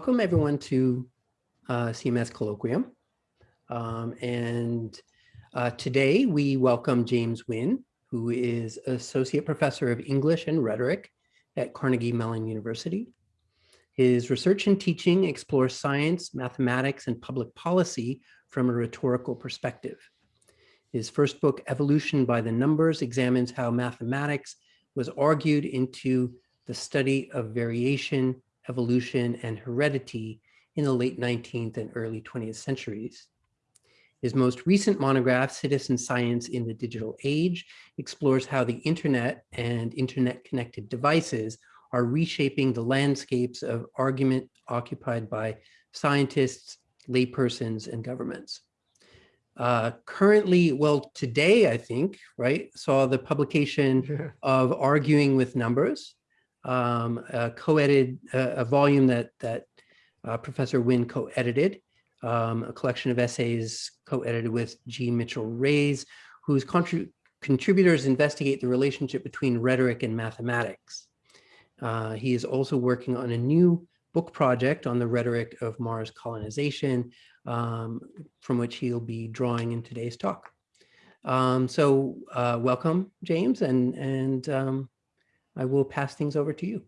welcome everyone to uh, CMS Colloquium. Um, and uh, today we welcome James Wynn, who is Associate Professor of English and Rhetoric at Carnegie Mellon University. His research and teaching explores science, mathematics, and public policy from a rhetorical perspective. His first book, Evolution by the Numbers, examines how mathematics was argued into the study of variation, evolution, and heredity in the late 19th and early 20th centuries. His most recent monograph, Citizen Science in the Digital Age, explores how the internet and internet-connected devices are reshaping the landscapes of argument occupied by scientists, laypersons, and governments. Uh, currently, well, today, I think, right, saw the publication yeah. of Arguing with Numbers, um, a co-edited, uh, a volume that, that uh, Professor Wynn co-edited, um, a collection of essays co-edited with G. Mitchell Reyes, whose contributors investigate the relationship between rhetoric and mathematics. Uh, he is also working on a new book project on the rhetoric of Mars colonization, um, from which he'll be drawing in today's talk. Um, so uh, welcome, James, and, and um, I will pass things over to you.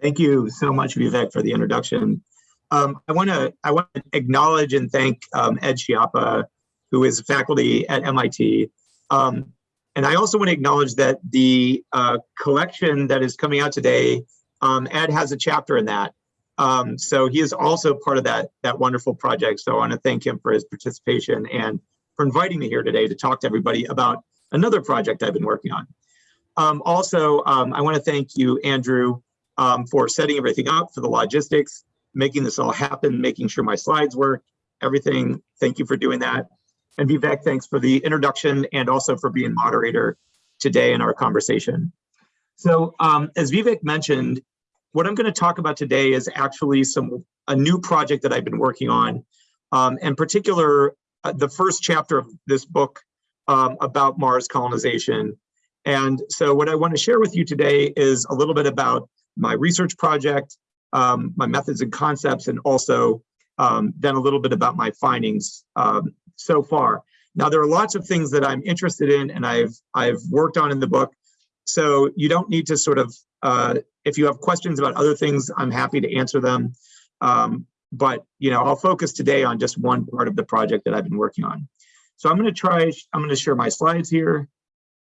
Thank you so much, Vivek, for the introduction. Um, I want to I want to acknowledge and thank um, Ed Schiappa, who is faculty at MIT. Um, and I also want to acknowledge that the uh, collection that is coming out today, um, Ed has a chapter in that. Um, so he is also part of that, that wonderful project. So I want to thank him for his participation and for inviting me here today to talk to everybody about another project I've been working on. Um, also, um, I want to thank you, Andrew, um, for setting everything up for the logistics, making this all happen, making sure my slides work, everything. Thank you for doing that. And Vivek, thanks for the introduction and also for being moderator today in our conversation. So um, as Vivek mentioned, what I'm going to talk about today is actually some a new project that I've been working on. Um, in particular, uh, the first chapter of this book um, about Mars colonization. And so what I want to share with you today is a little bit about my research project, um, my methods and concepts, and also um, then a little bit about my findings um, so far. Now, there are lots of things that I'm interested in and I've, I've worked on in the book. So you don't need to sort of, uh, if you have questions about other things, I'm happy to answer them. Um, but, you know, I'll focus today on just one part of the project that I've been working on. So I'm going to try, I'm going to share my slides here.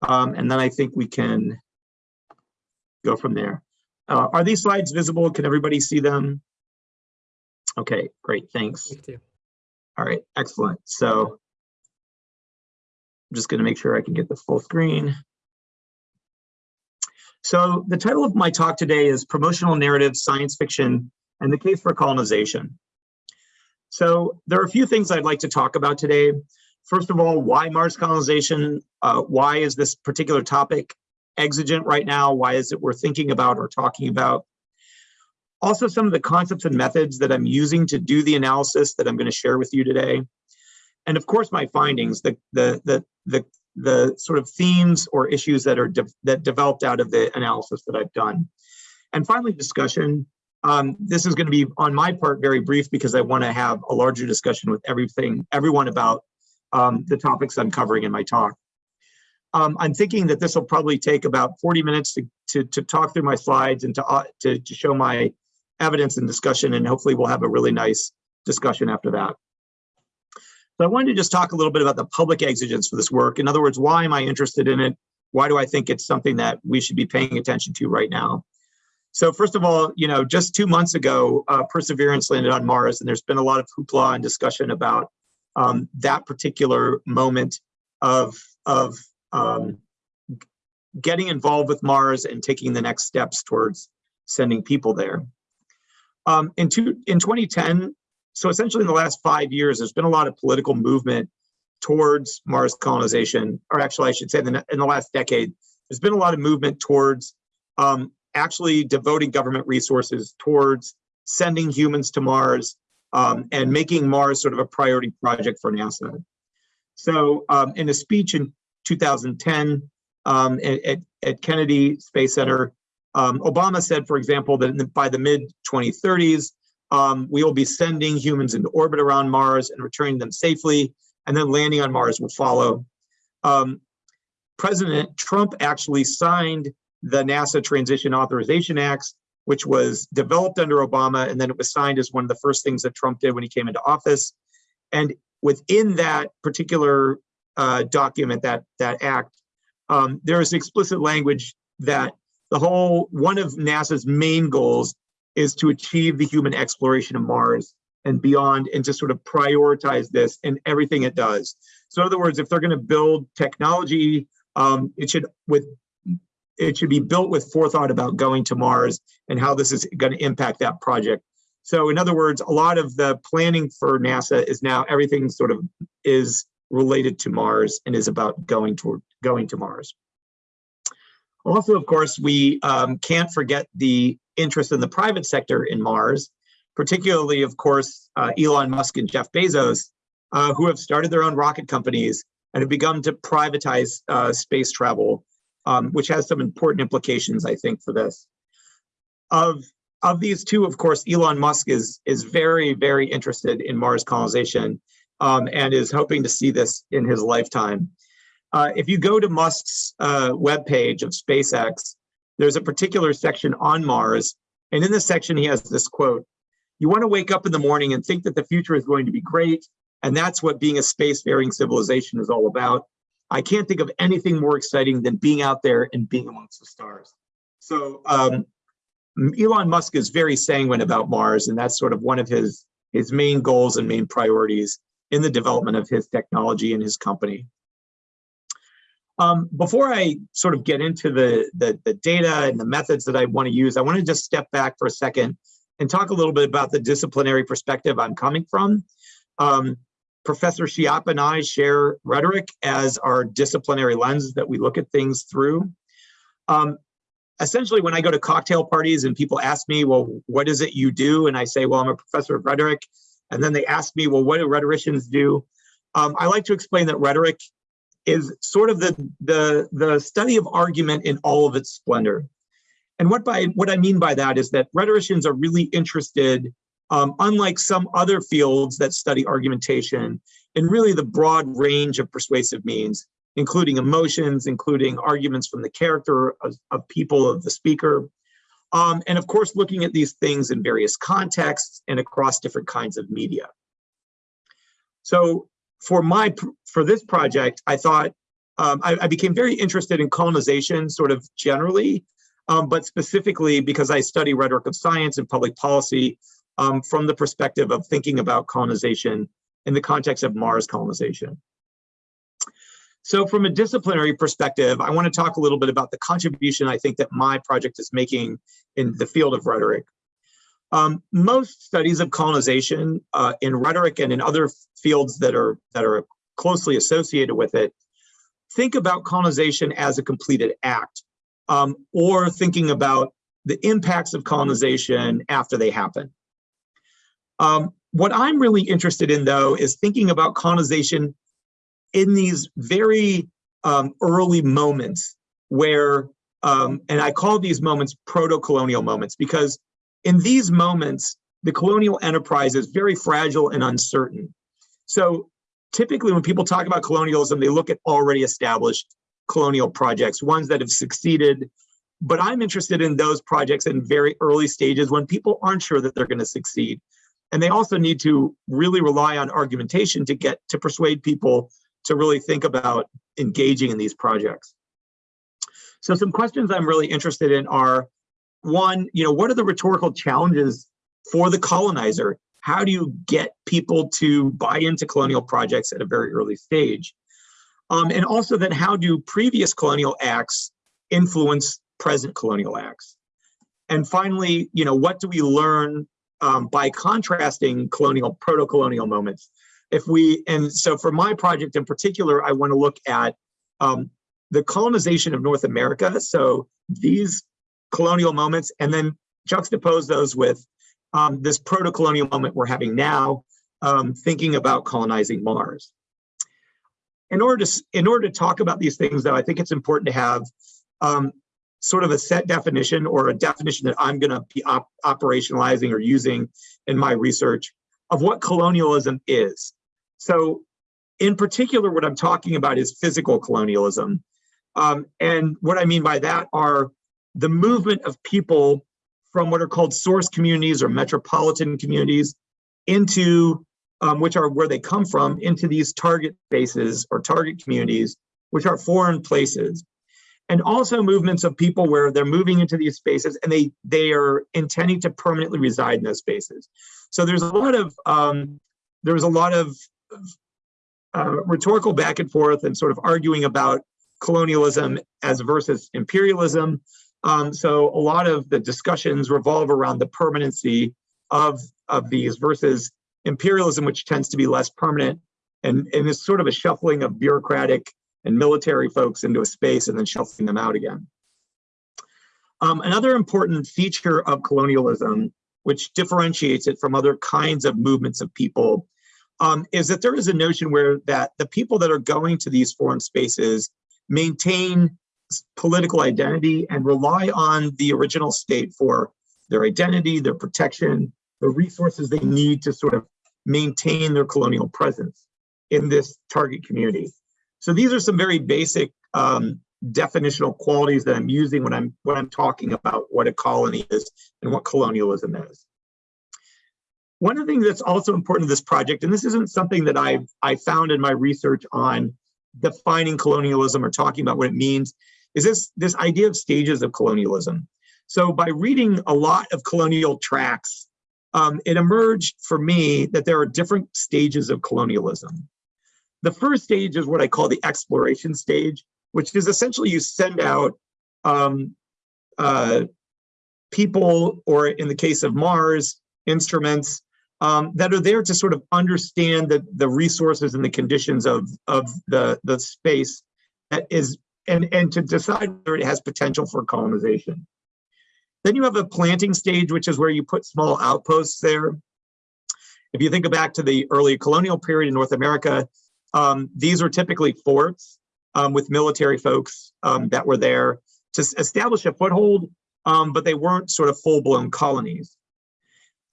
Um, and then I think we can go from there. Uh, are these slides visible? Can everybody see them? Okay, great, thanks. All right, excellent. So I'm just gonna make sure I can get the full screen. So the title of my talk today is Promotional Narrative, Science Fiction, and the Case for Colonization. So there are a few things I'd like to talk about today. First of all, why Mars colonization? Uh, why is this particular topic exigent right now? Why is it worth thinking about or talking about? Also, some of the concepts and methods that I'm using to do the analysis that I'm going to share with you today. And of course, my findings, the, the, the, the, the sort of themes or issues that are de that developed out of the analysis that I've done. And finally, discussion. Um, this is going to be on my part very brief because I want to have a larger discussion with everything, everyone about um, the topics I'm covering in my talk. Um, I'm thinking that this will probably take about 40 minutes to, to, to talk through my slides and to, uh, to, to show my evidence and discussion, and hopefully we'll have a really nice discussion after that. So I wanted to just talk a little bit about the public exigence for this work. In other words, why am I interested in it? Why do I think it's something that we should be paying attention to right now? So first of all, you know, just two months ago, uh, Perseverance landed on Mars, and there's been a lot of hoopla and discussion about um, that particular moment of, of um, getting involved with Mars and taking the next steps towards sending people there. Um, in, two, in 2010, so essentially in the last five years, there's been a lot of political movement towards Mars colonization, or actually I should say in the, in the last decade, there's been a lot of movement towards um, actually devoting government resources towards sending humans to Mars um, and making Mars sort of a priority project for NASA. So um, in a speech in 2010 um, at, at, Kennedy Space Center, Um, Obama said, for example, that by the mid 2030s, um, we will be sending humans into orbit around Mars and returning them safely, and then landing on Mars will follow. Um, President Trump actually signed the NASA Transition Authorization Acts, which was developed under Obama, and then it was signed as one of the first things that Trump did when he came into office. And within that particular uh, document, that that act, um, there is explicit language that the whole one of NASA's main goals is to achieve the human exploration of Mars and beyond, and to sort of prioritize this in everything it does. So, in other words, if they're going to build technology, um, it should with it should be built with forethought about going to Mars and how this is going to impact that project. So in other words, a lot of the planning for NASA is now everything sort of is related to Mars and is about going toward going to Mars. Also, of course, we um, can't forget the interest in the private sector in Mars, particularly, of course, uh, Elon Musk and Jeff Bezos, uh, who have started their own rocket companies and have begun to privatize uh, space travel um, which has some important implications, I think, for this. Of of these two, of course, Elon Musk is is very, very interested in Mars colonization um, and is hoping to see this in his lifetime. Uh, if you go to Musk's uh, webpage of SpaceX, there's a particular section on Mars. And in this section, he has this quote, you want to wake up in the morning and think that the future is going to be great. And that's what being a spacefaring civilization is all about. I can't think of anything more exciting than being out there and being amongst the stars. So um, Elon Musk is very sanguine about Mars, and that's sort of one of his his main goals and main priorities in the development of his technology and his company. Um, before I sort of get into the, the, the data and the methods that I want to use, I want to just step back for a second and talk a little bit about the disciplinary perspective I'm coming from. Um, Professor Schiappa and I share rhetoric as our disciplinary lens that we look at things through. Um, essentially, when I go to cocktail parties and people ask me, well, what is it you do? And I say, well, I'm a professor of rhetoric. And then they ask me, well, what do rhetoricians do? Um, I like to explain that rhetoric is sort of the, the, the study of argument in all of its splendor. And what by what I mean by that is that rhetoricians are really interested um, unlike some other fields that study argumentation and really the broad range of persuasive means, including emotions, including arguments from the character of, of people of the speaker, um, and of course, looking at these things in various contexts and across different kinds of media. So for my for this project, I thought um, I, I, became very interested in colonization, sort of generally, um, but specifically because I study rhetoric of science and public policy, um, from the perspective of thinking about colonization in the context of Mars colonization. So from a disciplinary perspective, I want to talk a little bit about the contribution I think that my project is making in the field of rhetoric. Um, most studies of colonization uh, in rhetoric and in other fields that are that are closely associated with it think about colonization as a completed act um, or thinking about the impacts of colonization after they happen. Um, what I'm really interested in, though, is thinking about colonization in these very um, early moments where, um, and I call these moments proto-colonial moments because in these moments, the colonial enterprise is very fragile and uncertain. So typically when people talk about colonialism, they look at already established colonial projects, ones that have succeeded. But I'm interested in those projects in very early stages when people aren't sure that they're going to succeed. And they also need to really rely on argumentation to get to persuade people to really think about engaging in these projects. So some questions I'm really interested in are, one, you know, what are the rhetorical challenges for the colonizer? How do you get people to buy into colonial projects at a very early stage? Um, and also then how do previous colonial acts influence present colonial acts? And finally, you know, what do we learn um, by contrasting colonial, proto-colonial moments. If we, and so for my project in particular, I want to look at um, the colonization of North America. So these colonial moments, and then juxtapose those with um, this proto-colonial moment we're having now, um, thinking about colonizing Mars. In order to in order to talk about these things, though, I think it's important to have um, sort of a set definition or a definition that I'm going to be op operationalizing or using in my research of what colonialism is. So in particular, what I'm talking about is physical colonialism. Um, and what I mean by that are the movement of people from what are called source communities or metropolitan communities into, um, which are where they come from, into these target spaces or target communities, which are foreign places and also movements of people where they're moving into these spaces and they they are intending to permanently reside in those spaces. So there's a lot of um, there's a lot of uh, rhetorical back and forth and sort of arguing about colonialism as versus imperialism. Um, so a lot of the discussions revolve around the permanency of of these versus imperialism, which tends to be less permanent and, and is sort of a shuffling of bureaucratic and military folks into a space and then shuffling them out again. Um, another important feature of colonialism, which differentiates it from other kinds of movements of people, um, is that there is a notion where that the people that are going to these foreign spaces maintain political identity and rely on the original state for their identity, their protection, the resources they need to sort of maintain their colonial presence in this target community. So these are some very basic um, definitional qualities that I'm using when I'm when I'm talking about what a colony is and what colonialism is. One of the things that's also important in this project, and this isn't something that I've I found in my research on defining colonialism or talking about what it means, is this this idea of stages of colonialism. So by reading a lot of colonial tracts, um, it emerged for me that there are different stages of colonialism. The first stage is what I call the exploration stage, which is essentially you send out um, uh, people, or in the case of Mars, instruments um, that are there to sort of understand the, the resources and the conditions of, of the, the space that is, and, and to decide whether it has potential for colonization. Then you have a planting stage, which is where you put small outposts there. If you think back to the early colonial period in North America, um, these were typically forts um, with military folks um, that were there to establish a foothold, um, but they weren't sort of full-blown colonies.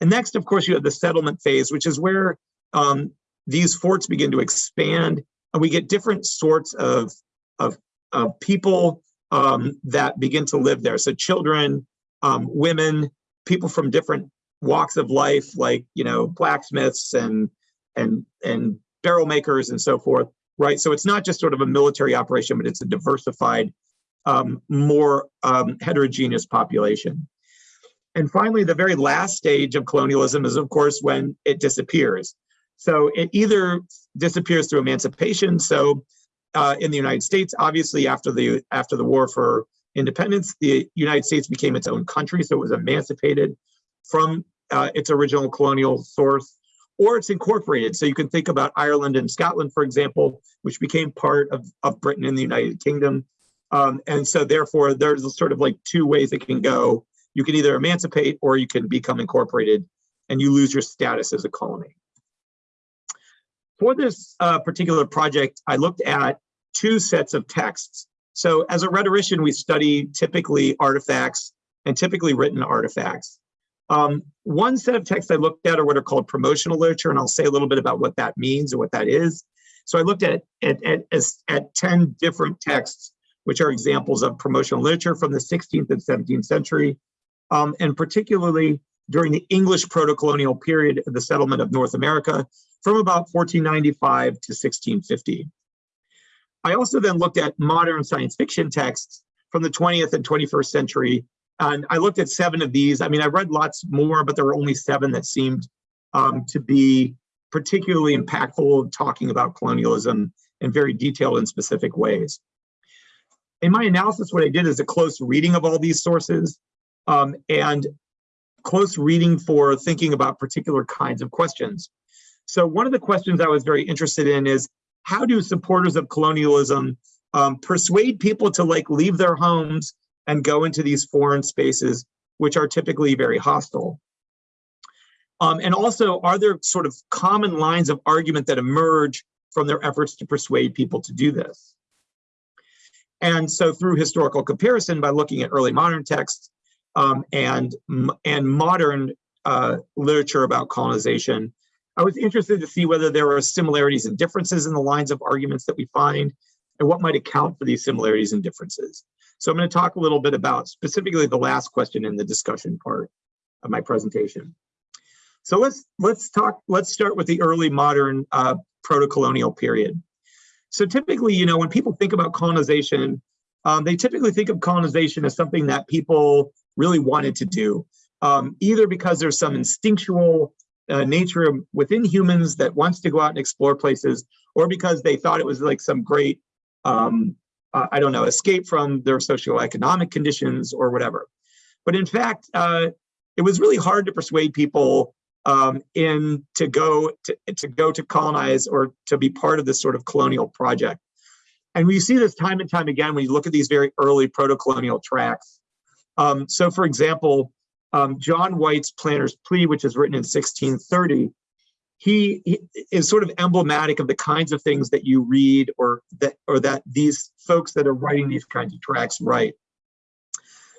And next, of course, you have the settlement phase, which is where um, these forts begin to expand, and we get different sorts of, of, of people um, that begin to live there. So children, women, people from different walks of life, like you know blacksmiths and and and barrel makers and so forth, right? So it's not just sort of a military operation, but it's a diversified, um, more um, heterogeneous population. And finally, the very last stage of colonialism is, of course, when it disappears. So it either disappears through emancipation. So uh, in the United States, obviously after the after the war for independence, the United States became its own country, so it was emancipated from uh, its original colonial source or it's incorporated. So you can think about Ireland and Scotland, for example, which became part of, of Britain and the United Kingdom. Um, and so therefore, there's sort of like two ways it can go. You can either emancipate or you can become incorporated and you lose your status as a colony. For this uh, particular project, I looked at two sets of texts. So as a rhetorician, we study typically artifacts and typically written artifacts. Um, one set of texts I looked at are what are called promotional literature, and I'll say a little bit about what that means or what that is. So I looked at, at, at, at 10 different texts, which are examples of promotional literature from the 16th and 17th century, um, and particularly during the English proto-colonial period of the settlement of North America from about 1495 to 1650. I also then looked at modern science fiction texts from the 20th and 21st century and I looked at seven of these. I mean, I read lots more, but there were only seven that seemed um, to be particularly impactful, talking about colonialism in very detailed and specific ways. In my analysis, what I did is a close reading of all these sources um, and close reading for thinking about particular kinds of questions. So one of the questions I was very interested in is how do supporters of colonialism um, persuade people to like leave their homes and go into these foreign spaces, which are typically very hostile. Um, and also, are there sort of common lines of argument that emerge from their efforts to persuade people to do this? And so through historical comparison, by looking at early modern texts um, and, and modern uh, literature about colonization, I was interested to see whether there are similarities and differences in the lines of arguments that we find and what might account for these similarities and differences. So I'm going to talk a little bit about specifically the last question in the discussion part of my presentation. So let's let's talk. Let's start with the early modern uh, proto-colonial period. So typically, you know, when people think about colonization, um, they typically think of colonization as something that people really wanted to do, um, either because there's some instinctual uh, nature within humans that wants to go out and explore places, or because they thought it was like some great, um, uh, I don't know, escape from their socioeconomic conditions or whatever. But in fact, uh, it was really hard to persuade people um, in to go to, to go to colonize or to be part of this sort of colonial project. And we see this time and time again when you look at these very early proto-colonial tracts. Um, so for example, um, John White's Planter's Plea, which is written in 1630, he, he, is sort of emblematic of the kinds of things that you read or that or that these folks that are writing these kinds of tracts write.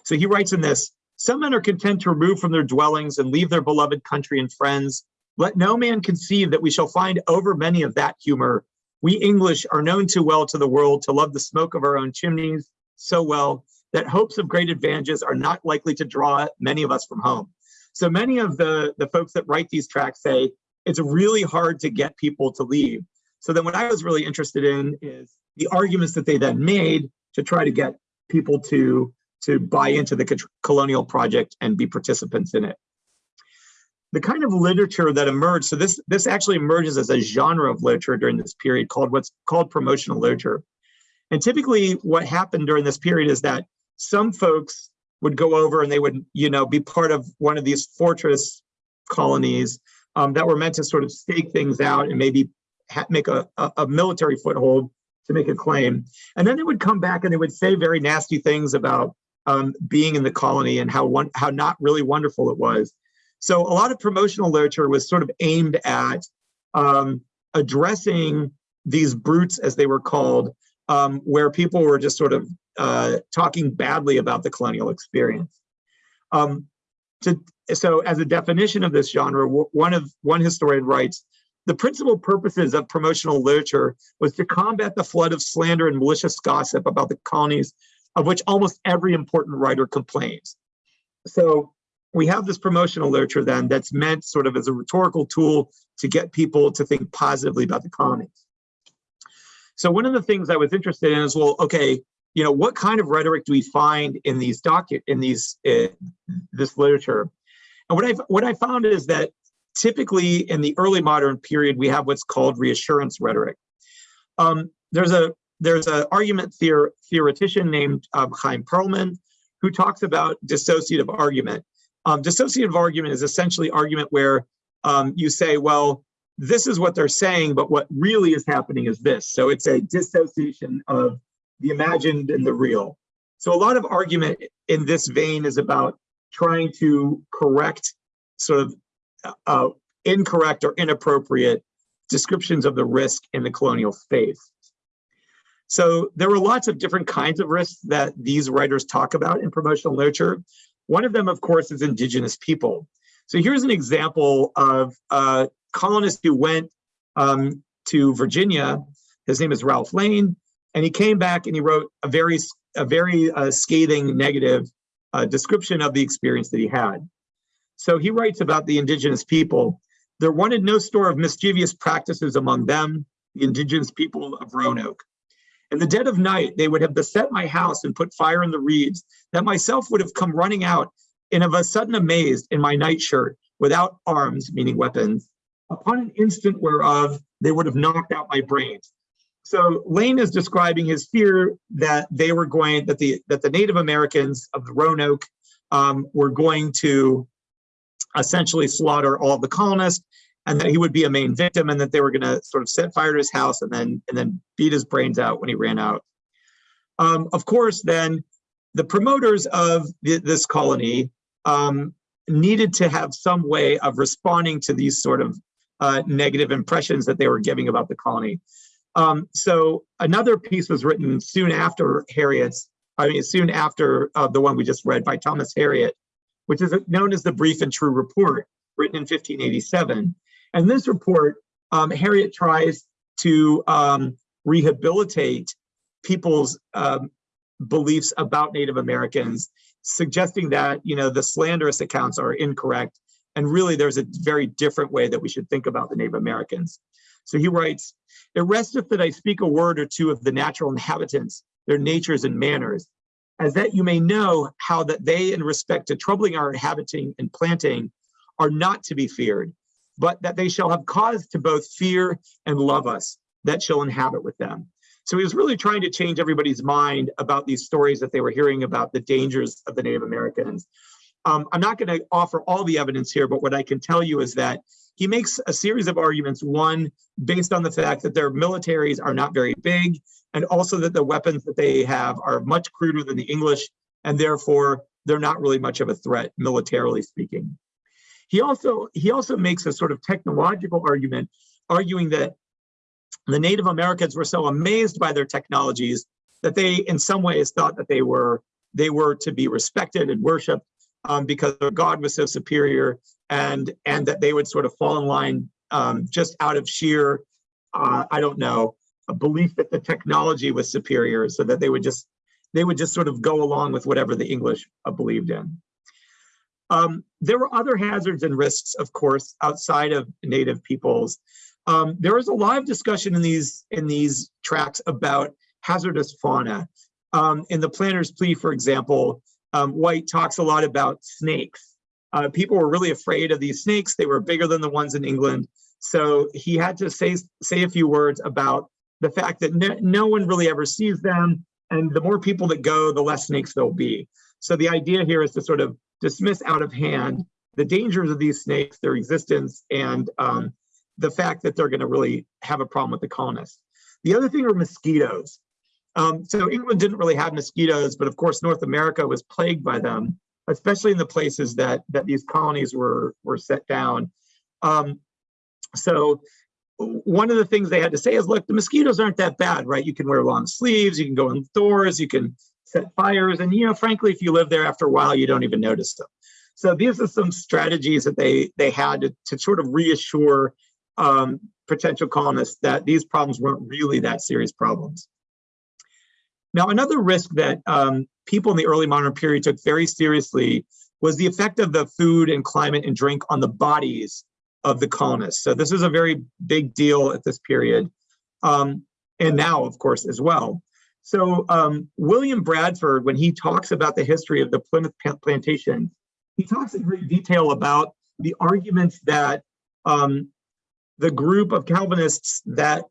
So he writes in this, some men are content to remove from their dwellings and leave their beloved country and friends. Let no man conceive that we shall find over many of that humor. We English are known too well to the world to love the smoke of our own chimneys so well that hopes of great advantages are not likely to draw many of us from home. So many of the, the folks that write these tracts say it's really hard to get people to leave. So then what I was really interested in is the arguments that they then made to try to get people to, to buy into the colonial project and be participants in it. The kind of literature that emerged, so this, this actually emerges as a genre of literature during this period called what's called promotional literature. And typically what happened during this period is that some folks would go over and they would, you know, be part of one of these fortress colonies um, that were meant to sort of stake things out and maybe make a, a, a, military foothold to make a claim. And then they would come back and they would say very nasty things about um, being in the colony and how one, how not really wonderful it was. So a lot of promotional literature was sort of aimed at um, addressing these bruits, as they were called, um, where people were just sort of uh, talking badly about the colonial experience. Um, to, so as a definition of this genre, one of one historian writes, the principal purposes of promotional literature was to combat the flood of slander and malicious gossip about the colonies of which almost every important writer complains. So we have this promotional literature then that's meant sort of as a rhetorical tool to get people to think positively about the colonies. So one of the things I was interested in is, well, okay, you know, what kind of rhetoric do we find in these docu in these this literature? And what I what I found is that typically in the early modern period, we have what's called reassurance rhetoric. Um, there's a there's an argument theor theoretician named um, Chaim Perlman who talks about dissociative argument. Um, dissociative argument is essentially argument where um, you say, well, this is what they're saying, but what really is happening is this. So it's a dissociation of the imagined and the real. So a lot of argument in this vein is about trying to correct sort of uh, incorrect or inappropriate descriptions of the risk in the colonial space. So there were lots of different kinds of risks that these writers talk about in promotional literature. One of them, of course, is indigenous people. So here's an example of a colonist who went um, to Virginia. His name is Ralph Lane. And he came back and he wrote a very, a very uh, scathing negative uh, description of the experience that he had. So he writes about the indigenous people. There wanted no store of mischievous practices among them, the indigenous people of Roanoke. In the dead of night, they would have beset my house and put fire in the reeds, that myself would have come running out and of a sudden amazed in my nightshirt, without arms, meaning weapons, upon an instant whereof they would have knocked out my brains. So Lane is describing his fear that they were going that the that the Native Americans of the Roanoke um, were going to essentially slaughter all the colonists, and that he would be a main victim, and that they were going to sort of set fire to his house and then and then beat his brains out when he ran out. Um, of course, then the promoters of this colony um, needed to have some way of responding to these sort of uh, negative impressions that they were giving about the colony. Um, so another piece was written soon after Harriot's, I mean, soon after uh, the one we just read by Thomas Harriot, which is known as the Brief and True Report, written in 1587. And this report, um, Harriet tries to um, rehabilitate people's um, beliefs about Native Americans, suggesting that, you know, the slanderous accounts are incorrect. And really, there's a very different way that we should think about the Native Americans. So he writes, it resteth that I speak a word or two of the natural inhabitants, their natures and manners, as that you may know how that they in respect to troubling our inhabiting and planting are not to be feared, but that they shall have cause to both fear and love us that shall inhabit with them. So he was really trying to change everybody's mind about these stories that they were hearing about the dangers of the Native Americans. Um, I'm not going to offer all the evidence here, but what I can tell you is that he makes a series of arguments. One, based on the fact that their militaries are not very big, and also that the weapons that they have are much cruder than the English, and therefore they're not really much of a threat, militarily speaking. He also, he also makes a sort of technological argument, arguing that the Native Americans were so amazed by their technologies that they, in some ways, thought that they were they were to be respected and worshipped um, because their God was so superior, and and that they would sort of fall in line um, just out of sheer, uh, I don't know, a belief that the technology was superior, so that they would just they would just sort of go along with whatever the English uh, believed in. Um, there were other hazards and risks, of course, outside of native peoples. Um, there was a lot of discussion in these in these tracts about hazardous fauna. Um, in the planter's plea, for example, um, White talks a lot about snakes. Uh, people were really afraid of these snakes. They were bigger than the ones in England. So he had to say, say a few words about the fact that no, no one really ever sees them. And the more people that go, the less snakes there'll be. So the idea here is to sort of dismiss out of hand the dangers of these snakes, their existence, and um, the fact that they're going to really have a problem with the colonists. The other thing are mosquitoes. Um, so England didn't really have mosquitoes, but of course North America was plagued by them, especially in the places that that these colonies were were set down. Um, so one of the things they had to say is, look, the mosquitoes aren't that bad, right? You can wear long sleeves, you can go indoors, you can set fires, and you know, frankly, if you live there after a while, you don't even notice them. So these are some strategies that they they had to, to sort of reassure um, potential colonists that these problems weren't really that serious problems. Now, another risk that um, people in the early modern period took very seriously was the effect of the food and climate and drink on the bodies of the colonists. So this is a very big deal at this period, um, and now, of course, as well. So um, William Bradford, when he talks about the history of the Plymouth plantation, he talks in great detail about the arguments that um, the group of Calvinists that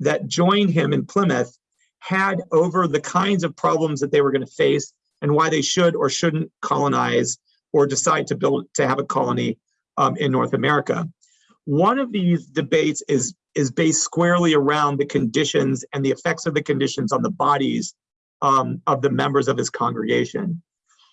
that joined him in Plymouth had over the kinds of problems that they were going to face and why they should or shouldn't colonize or decide to build to have a colony um, in North America. One of these debates is is based squarely around the conditions and the effects of the conditions on the bodies um, of the members of his congregation.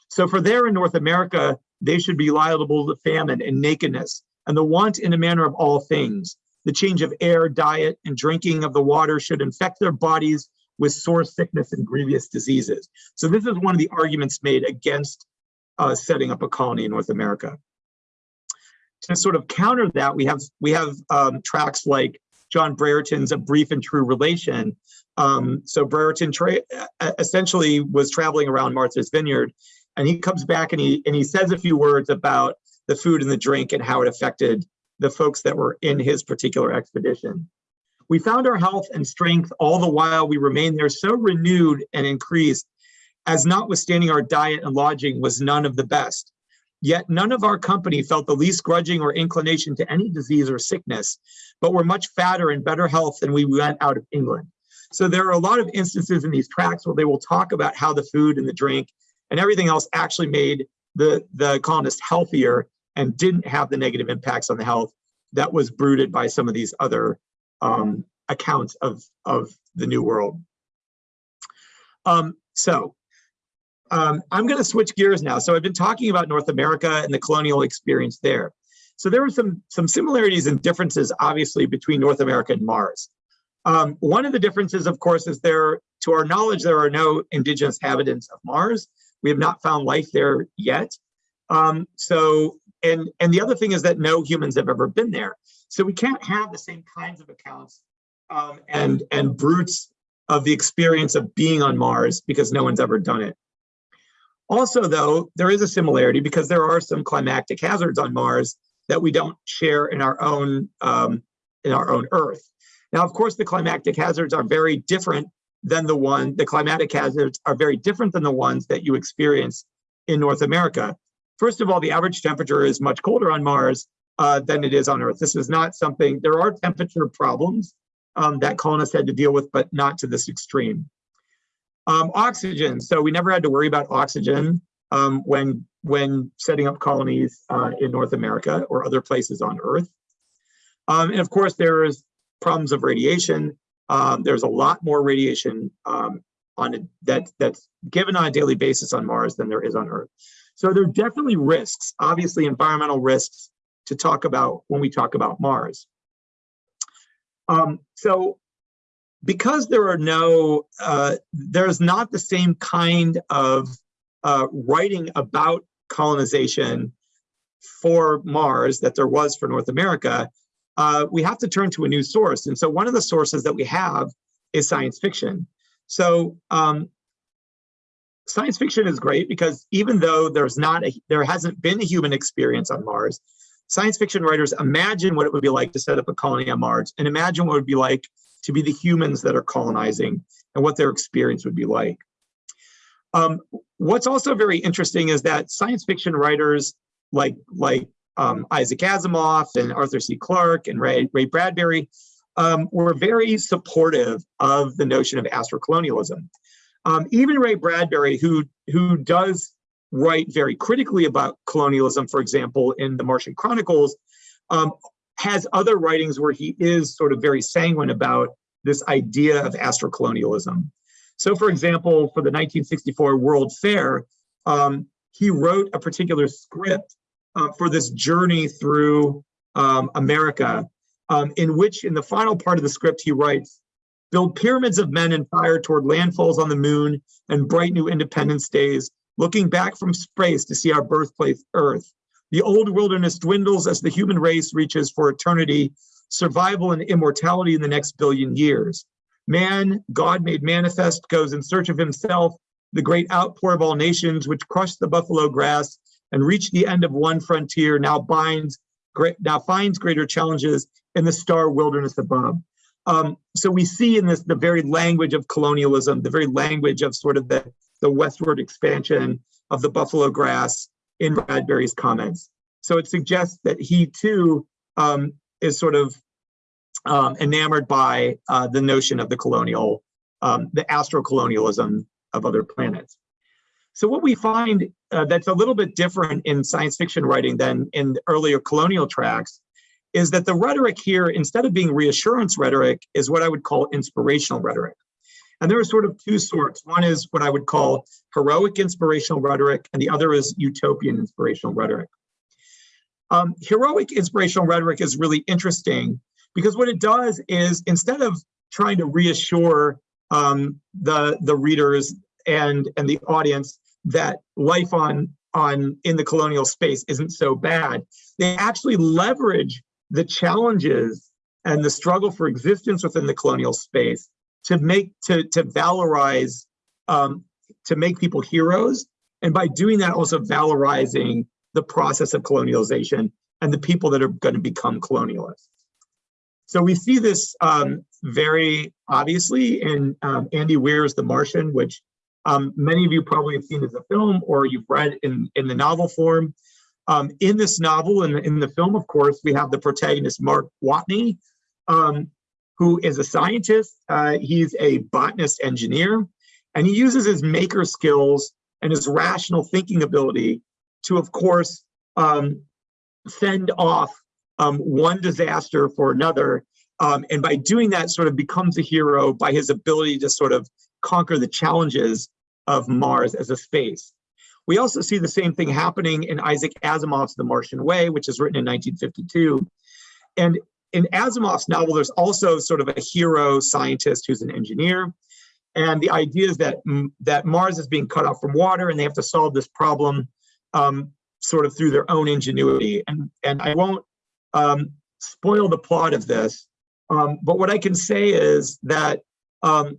So for there in North America, they should be liable to famine and nakedness and the want in a manner of all things. The change of air, diet, and drinking of the water should infect their bodies with sore sickness and grievous diseases. So this is one of the arguments made against uh, setting up a colony in North America. To sort of counter that, we have we have um, tracts like John Brereton's A Brief and True Relation. Um, so Brereton essentially was traveling around Martha's Vineyard, and he comes back and he and he says a few words about the food and the drink and how it affected the folks that were in his particular expedition. We found our health and strength all the while we remained there so renewed and increased as notwithstanding our diet and lodging was none of the best. Yet none of our company felt the least grudging or inclination to any disease or sickness, but were much fatter and better health than we went out of England. So there are a lot of instances in these tracts where they will talk about how the food and the drink and everything else actually made the, the colonists healthier and didn't have the negative impacts on the health that was bruited by some of these other um, accounts of, of the New World. Um, so um, I'm going to switch gears now. So I've been talking about North America and the colonial experience there. So there were some, some similarities and differences, obviously, between North America and Mars. Um, one of the differences, of course, is there, to our knowledge, there are no indigenous inhabitants of Mars. We have not found life there yet. Um, so, and, and the other thing is that no humans have ever been there. So we can't have the same kinds of accounts um, and, and bruits of the experience of being on Mars because no one's ever done it. Also, though, there is a similarity because there are some climactic hazards on Mars that we don't share in our own um, in our own Earth. Now, of course, the climactic hazards are very different than the one, the climatic hazards are very different than the ones that you experience in North America. First of all, the average temperature is much colder on Mars uh, than it is on Earth. This is not something, there are temperature problems um, that colonists had to deal with, but not to this extreme. Um, oxygen, so we never had to worry about oxygen um, when, when setting up colonies uh, in North America or other places on Earth. Um, and of course, there's problems of radiation. Um, there's a lot more radiation um, on a, that that's given on a daily basis on Mars than there is on Earth. So there are definitely risks, obviously environmental risks to talk about when we talk about Mars. Um, so because there are no, uh, there's not the same kind of uh, writing about colonization for Mars that there was for North America, uh, we have to turn to a new source. And so one of the sources that we have is science fiction. So um, science fiction is great because even though there's not a, there hasn't been a human experience on Mars, science fiction writers imagine what it would be like to set up a colony on Mars and imagine what it would be like to be the humans that are colonizing and what their experience would be like. Um, what's also very interesting is that science fiction writers like, like um, Isaac Asimov and Arthur C. Clarke and Ray, Ray Bradbury um, were very supportive of the notion of astrocolonialism. Um, even Ray Bradbury, who, who does write very critically about colonialism, for example, in the Martian Chronicles, um, has other writings where he is sort of very sanguine about this idea of astrocolonialism. So for example, for the 1964 World Fair, um, he wrote a particular script uh, for this journey through um, America, um, in which in the final part of the script, he writes, build pyramids of men and fire toward landfalls on the moon and bright new independence days, looking back from space to see our birthplace, Earth. The old wilderness dwindles as the human race reaches for eternity, survival and immortality in the next billion years. Man, God made manifest, goes in search of himself, the great outpour of all nations, which crushed the buffalo grass and reached the end of one frontier, now binds now finds greater challenges in the star wilderness above. Um, so we see in this the very language of colonialism, the very language of sort of the, the westward expansion of the buffalo grass in Bradbury's comments. So it suggests that he too um, is sort of um, enamored by uh, the notion of the colonial, um, the astrocolonialism of other planets. So what we find uh, that's a little bit different in science fiction writing than in earlier colonial tracts is that the rhetoric here, instead of being reassurance rhetoric, is what I would call inspirational rhetoric. And there are sort of two sorts. One is what I would call heroic inspirational rhetoric, and the other is utopian inspirational rhetoric. Um, heroic inspirational rhetoric is really interesting because what it does is instead of trying to reassure um, the, the readers and, and the audience that life on, on in the colonial space isn't so bad, they actually leverage the challenges and the struggle for existence within the colonial space to make to to valorize um, to make people heroes. And by doing that also valorizing the process of colonialization and the people that are going to become colonialists. So we see this um, very obviously in um, andy weir's the martian which um, many of you probably have seen as a film or you've read in in the novel form um, in this novel and in, in the film of course we have the protagonist mark watney um, who is a scientist. Uh, he's a botanist engineer, and he uses his maker skills and his rational thinking ability to, of course, um, fend off um, one disaster for another. Um, and by doing that, sort of becomes a hero by his ability to sort of conquer the challenges of Mars as a space. We also see the same thing happening in Isaac Asimov's The Martian Way, which is written in 1952. And in Asimov's novel, there's also sort of a hero scientist who's an engineer. And the idea is that, that Mars is being cut off from water and they have to solve this problem um, sort of through their own ingenuity. And, and I won't um, spoil the plot of this, um, but what I can say is that um,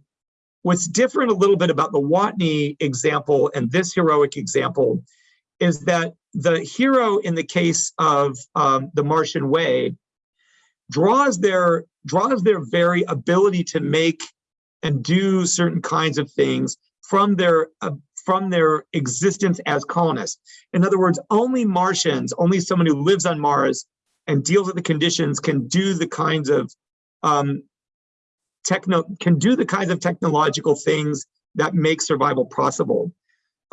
what's different a little bit about the Watney example and this heroic example is that the hero in the case of um, the Martian Way draws their draws their very ability to make and do certain kinds of things from their uh, from their existence as colonists. In other words, only Martians, only someone who lives on Mars and deals with the conditions can do the kinds of um, techno can do the kinds of technological things that make survival possible.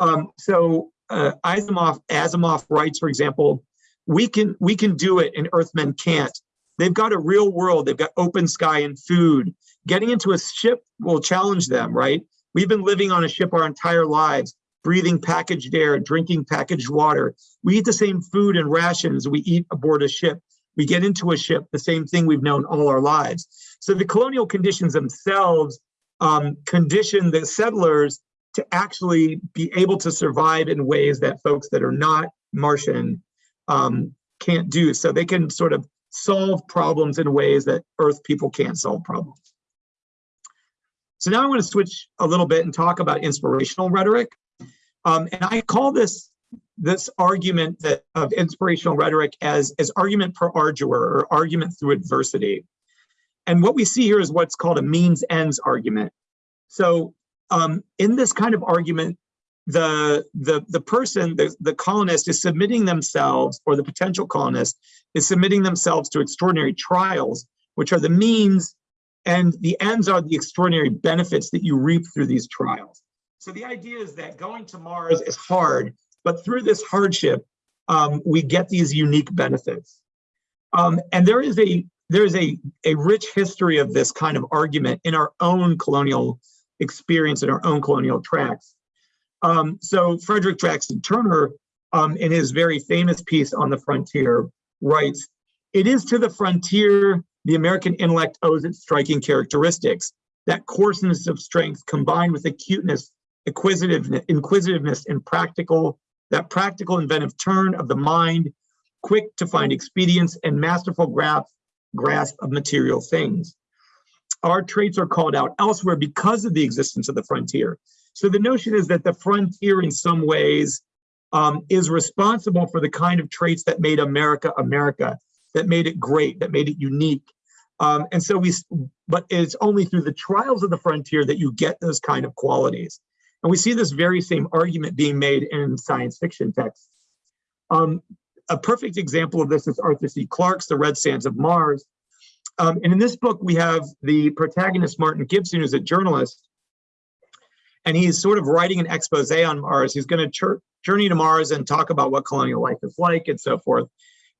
Um, so uh, Asimov, Asimov writes, for example, we can we can do it and Earthmen can't. They've got a real world. They've got open sky and food. Getting into a ship will challenge them, right? We've been living on a ship our entire lives, breathing packaged air, drinking packaged water. We eat the same food and rations we eat aboard a ship. We get into a ship, the same thing we've known all our lives. So the colonial conditions themselves um, condition the settlers to actually be able to survive in ways that folks that are not Martian um, can't do. So they can sort of solve problems in ways that Earth people can't solve problems. So now I want to switch a little bit and talk about inspirational rhetoric. Um, and I call this this argument that of inspirational rhetoric as, as argument per ardua or argument through adversity. And what we see here is what's called a means ends argument. So um, in this kind of argument, the the the person, the, the colonist is submitting themselves, or the potential colonist is submitting themselves to extraordinary trials, which are the means, and the ends are the extraordinary benefits that you reap through these trials. So the idea is that going to Mars is hard, but through this hardship, um, we get these unique benefits. Um, and there is a there is a, a rich history of this kind of argument in our own colonial experience in our own colonial tracts. Um, so Frederick Jackson Turner, um, in his very famous piece on the frontier, writes, it is to the frontier the American intellect owes its striking characteristics, that coarseness of strength combined with acuteness, inquisitiveness, inquisitiveness and practical, that practical inventive turn of the mind, quick to find expedience and masterful grasp, grasp of material things. Our traits are called out elsewhere because of the existence of the frontier. So the notion is that the frontier in some ways um, is responsible for the kind of traits that made America America, that made it great, that made it unique. Um, and so we, but it's only through the trials of the frontier that you get those kind of qualities. And we see this very same argument being made in science fiction texts. Um, a perfect example of this is Arthur C. Clarke's The Red Sands of Mars. Um, and in this book, we have the protagonist, Martin Gibson, who's a journalist, and he's sort of writing an expose on Mars. He's going to journey to Mars and talk about what colonial life is like and so forth.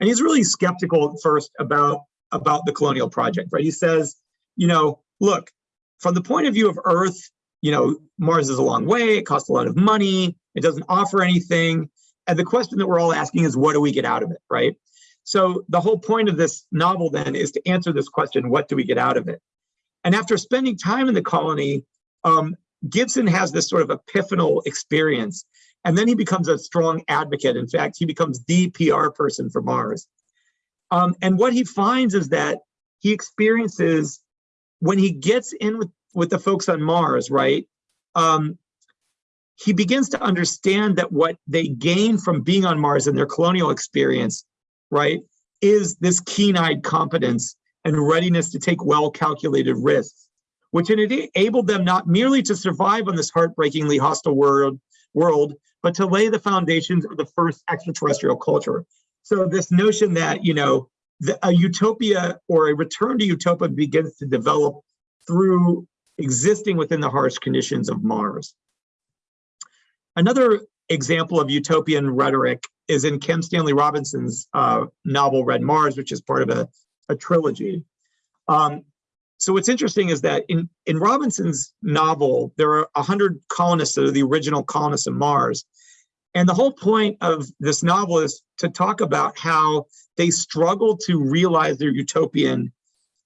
And he's really skeptical at first about, about the colonial project, right? He says, you know, look, from the point of view of Earth, you know, Mars is a long way, it costs a lot of money, it doesn't offer anything. And the question that we're all asking is, what do we get out of it, right? So the whole point of this novel then is to answer this question, what do we get out of it? And after spending time in the colony, um, Gibson has this sort of epiphanal experience, and then he becomes a strong advocate. In fact, he becomes the PR person for Mars. Um, and what he finds is that he experiences when he gets in with, with the folks on Mars, right? Um, he begins to understand that what they gain from being on Mars and their colonial experience, right, is this keen-eyed competence and readiness to take well-calculated risks which enabled them not merely to survive on this heartbreakingly hostile world, world, but to lay the foundations of the first extraterrestrial culture. So this notion that, you know, the, a utopia or a return to utopia begins to develop through existing within the harsh conditions of Mars. Another example of utopian rhetoric is in Kim Stanley Robinson's uh, novel Red Mars, which is part of a, a trilogy. Um, so what's interesting is that in, in Robinson's novel, there are 100 colonists that are the original colonists of Mars. And the whole point of this novel is to talk about how they struggle to realize their utopian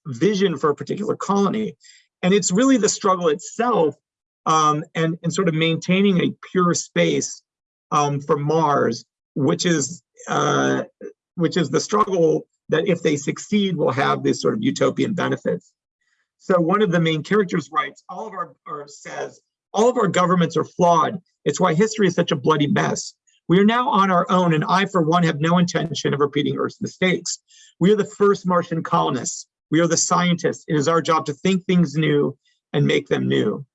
vision for a particular colony. And it's really the struggle itself um, and, and sort of maintaining a pure space um, for Mars, which is uh, which is the struggle that if they succeed will have this sort of utopian benefits. So one of the main characters writes, all of our, or says, all of our governments are flawed. It's why history is such a bloody mess. We are now on our own, and I, for one, have no intention of repeating Earth's mistakes. We are the first Martian colonists. We are the scientists. It is our job to think things new and make them new.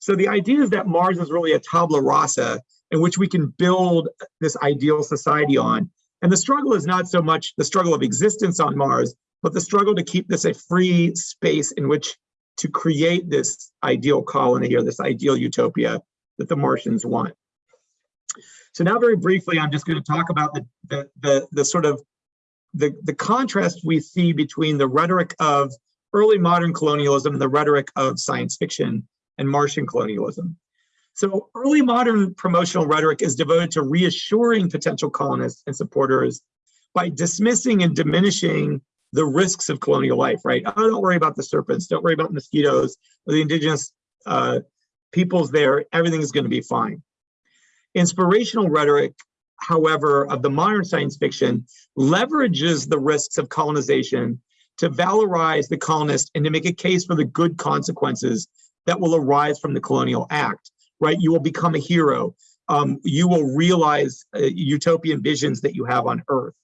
So the idea is that Mars is really a tabula rasa in which we can build this ideal society on. And the struggle is not so much the struggle of existence on Mars, but the struggle to keep this a free space in which to create this ideal colony or this ideal utopia that the Martians want. So now very briefly, I'm just going to talk about the, the, the, the sort of the, the contrast we see between the rhetoric of early modern colonialism and the rhetoric of science fiction and Martian colonialism. So early modern promotional rhetoric is devoted to reassuring potential colonists and supporters by dismissing and diminishing the risks of colonial life, right? Oh, don't worry about the serpents, don't worry about mosquitoes or the indigenous uh, peoples there, everything is gonna be fine. Inspirational rhetoric however, of the modern science fiction leverages the risks of colonization to valorize the colonist and to make a case for the good consequences that will arise from the colonial act, right? You will become a hero. Um, you will realize uh, utopian visions that you have on Earth.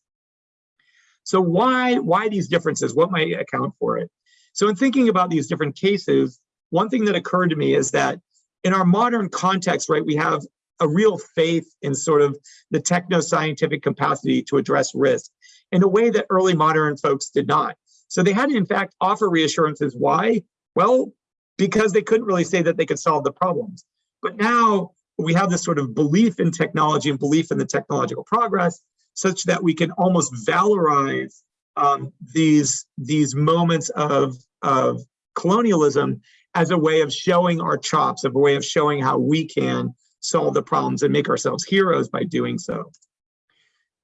So why, why these differences? What might account for it? So in thinking about these different cases, one thing that occurred to me is that in our modern context, right, we have a real faith in sort of the techno-scientific capacity to address risk in a way that early modern folks did not. So they had to, in fact, offer reassurances. Why? Well, because they couldn't really say that they could solve the problems. But now we have this sort of belief in technology and belief in the technological progress such that we can almost valorize um, these, these moments of, of colonialism as a way of showing our chops, of a way of showing how we can solve the problems and make ourselves heroes by doing so.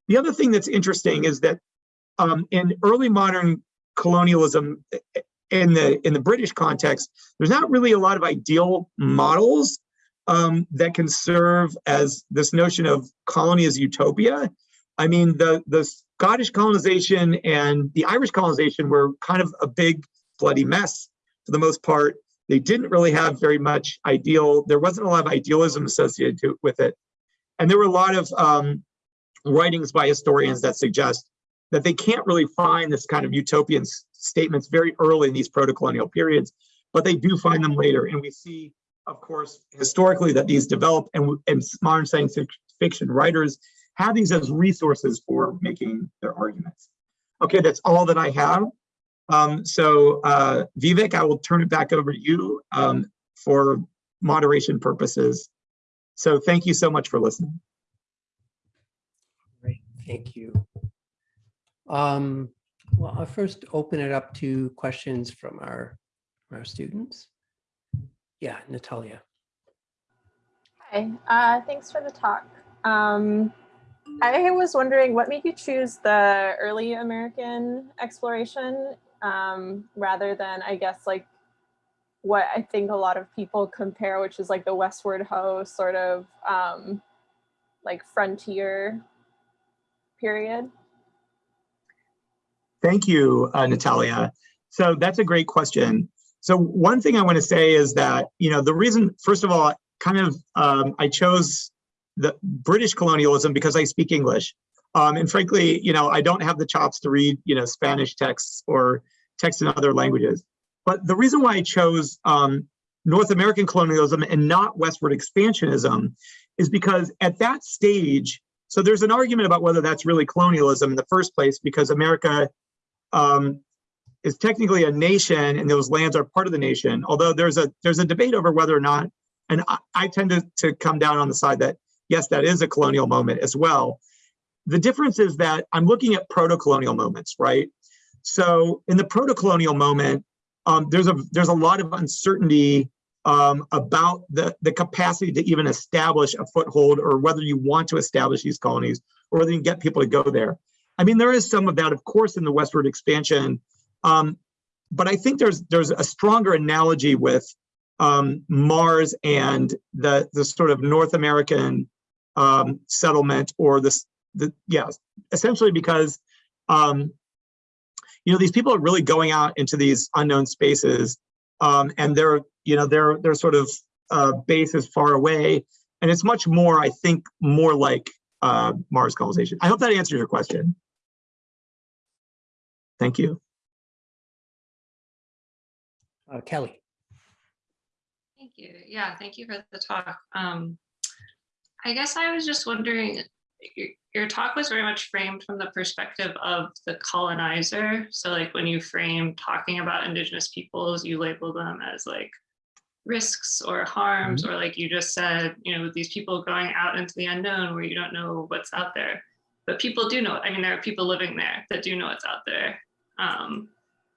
The other thing that's interesting is that um, in early modern colonialism, in the in the British context, there's not really a lot of ideal models um, that can serve as this notion of colony as utopia. I mean, the the Scottish colonization and the Irish colonization were kind of a big bloody mess for the most part. They didn't really have very much ideal, there wasn't a lot of idealism associated to, with it. And there were a lot of um, writings by historians that suggest that they can't really find this kind of utopian statements very early in these proto-colonial periods, but they do find them later. And we see, of course, historically that these develop and, and modern science fiction writers have these as resources for making their arguments. Okay, that's all that I have. Um, so uh, Vivek, I will turn it back over to you um, for moderation purposes. So thank you so much for listening. Great, thank you. Um, well, I'll first open it up to questions from our, our students. Yeah, Natalia. Hi, uh, thanks for the talk. Um, I was wondering what made you choose the early American exploration um, rather than, I guess, like what I think a lot of people compare, which is like the Westward Ho sort of um, like frontier period? Thank you, uh, Natalia. So that's a great question. So one thing I want to say is that, you know, the reason, first of all, kind of, um, I chose the British colonialism because I speak English. Um, and frankly, you know, I don't have the chops to read, you know, Spanish texts or texts in other languages. But the reason why I chose um, North American colonialism and not westward expansionism is because at that stage, so there's an argument about whether that's really colonialism in the first place, because America um, is technically a nation and those lands are part of the nation. Although there's a there's a debate over whether or not, and I, I tend to, to come down on the side that yes, that is a colonial moment as well. The difference is that I'm looking at proto-colonial moments, right? So in the proto-colonial moment, um, there's a there's a lot of uncertainty um, about the, the capacity to even establish a foothold or whether you want to establish these colonies or whether you can get people to go there. I mean, there is some of that, of course, in the westward expansion. Um, but I think there's there's a stronger analogy with um, Mars and the the sort of North American um, settlement or this the yeah essentially because um, you know these people are really going out into these unknown spaces um, and they're you know they're they're sort of uh, base is far away and it's much more I think more like uh, Mars colonization. I hope that answers your question. Thank you. Uh, Kelly. Thank you. Yeah, thank you for the talk. Um, I guess I was just wondering, your, your talk was very much framed from the perspective of the colonizer. So like when you frame talking about indigenous peoples, you label them as like risks or harms, or like you just said, you know, these people going out into the unknown where you don't know what's out there. But people do know, I mean, there are people living there that do know what's out there. Um,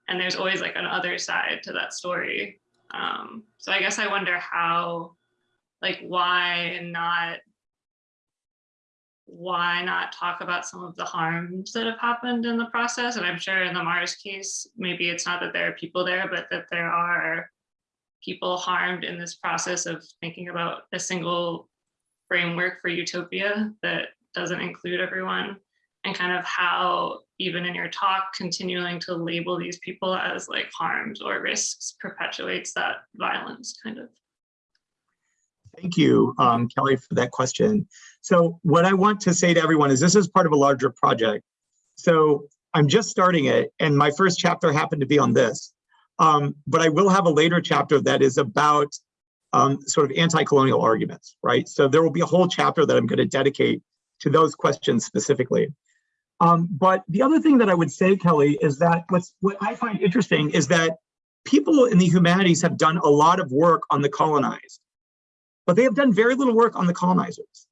and there's always like an other side to that story. Um, so I guess I wonder how, like, why not, why not talk about some of the harms that have happened in the process? And I'm sure in the Mars case, maybe it's not that there are people there, but that there are people harmed in this process of thinking about a single framework for utopia that doesn't include everyone and kind of how even in your talk continuing to label these people as like harms or risks perpetuates that violence kind of Thank you, um, Kelly, for that question. So what I want to say to everyone is this is part of a larger project. So I'm just starting it and my first chapter happened to be on this. Um, but I will have a later chapter that is about um, sort of anti-colonial arguments, right? So there will be a whole chapter that I'm going to dedicate to those questions specifically. Um, but the other thing that I would say, Kelly, is that what's what I find interesting is that people in the humanities have done a lot of work on the colonized, but they have done very little work on the colonizers.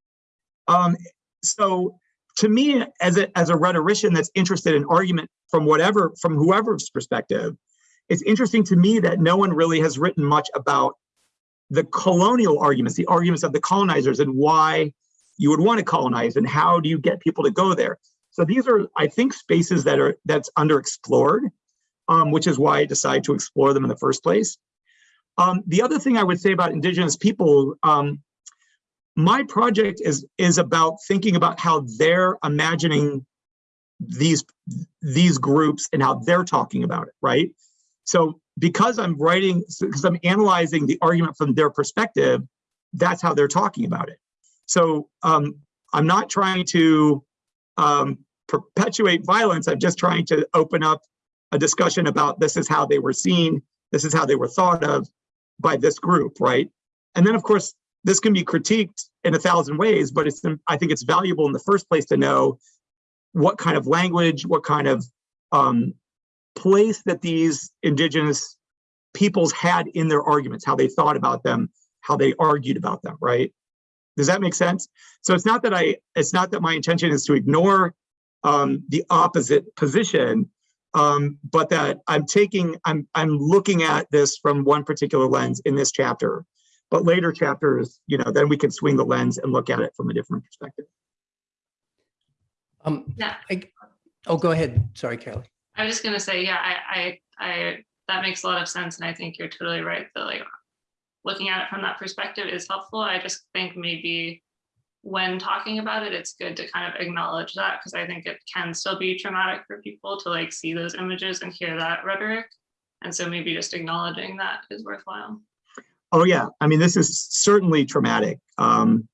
Um, so to me, as a, as a rhetorician that's interested in argument from whatever, from whoever's perspective, it's interesting to me that no one really has written much about the colonial arguments, the arguments of the colonizers and why you would want to colonize and how do you get people to go there. So these are, I think, spaces that are that's underexplored, um, which is why I decided to explore them in the first place. Um, the other thing I would say about Indigenous people, um, my project is is about thinking about how they're imagining these these groups and how they're talking about it, right? So because I'm writing, because I'm analyzing the argument from their perspective, that's how they're talking about it. So um, I'm not trying to um, perpetuate violence. I'm just trying to open up a discussion about this is how they were seen, this is how they were thought of by this group, right? And then of course, this can be critiqued in a thousand ways, but it's I think it's valuable in the first place to know what kind of language, what kind of um, place that these indigenous peoples had in their arguments, how they thought about them, how they argued about them, right? Does that make sense? So it's not that I, it's not that my intention is to ignore um, the opposite position, um, but that I'm taking, I'm, I'm looking at this from one particular lens in this chapter. But later chapters, you know, then we can swing the lens and look at it from a different perspective. Um, yeah I, oh, go ahead. Sorry, Kelly. I was just gonna say, yeah, I, I, I, that makes a lot of sense, and I think you're totally right. That like looking at it from that perspective is helpful. I just think maybe when talking about it, it's good to kind of acknowledge that because I think it can still be traumatic for people to like see those images and hear that rhetoric. And so maybe just acknowledging that is worthwhile. Oh yeah, I mean, this is certainly traumatic. Um,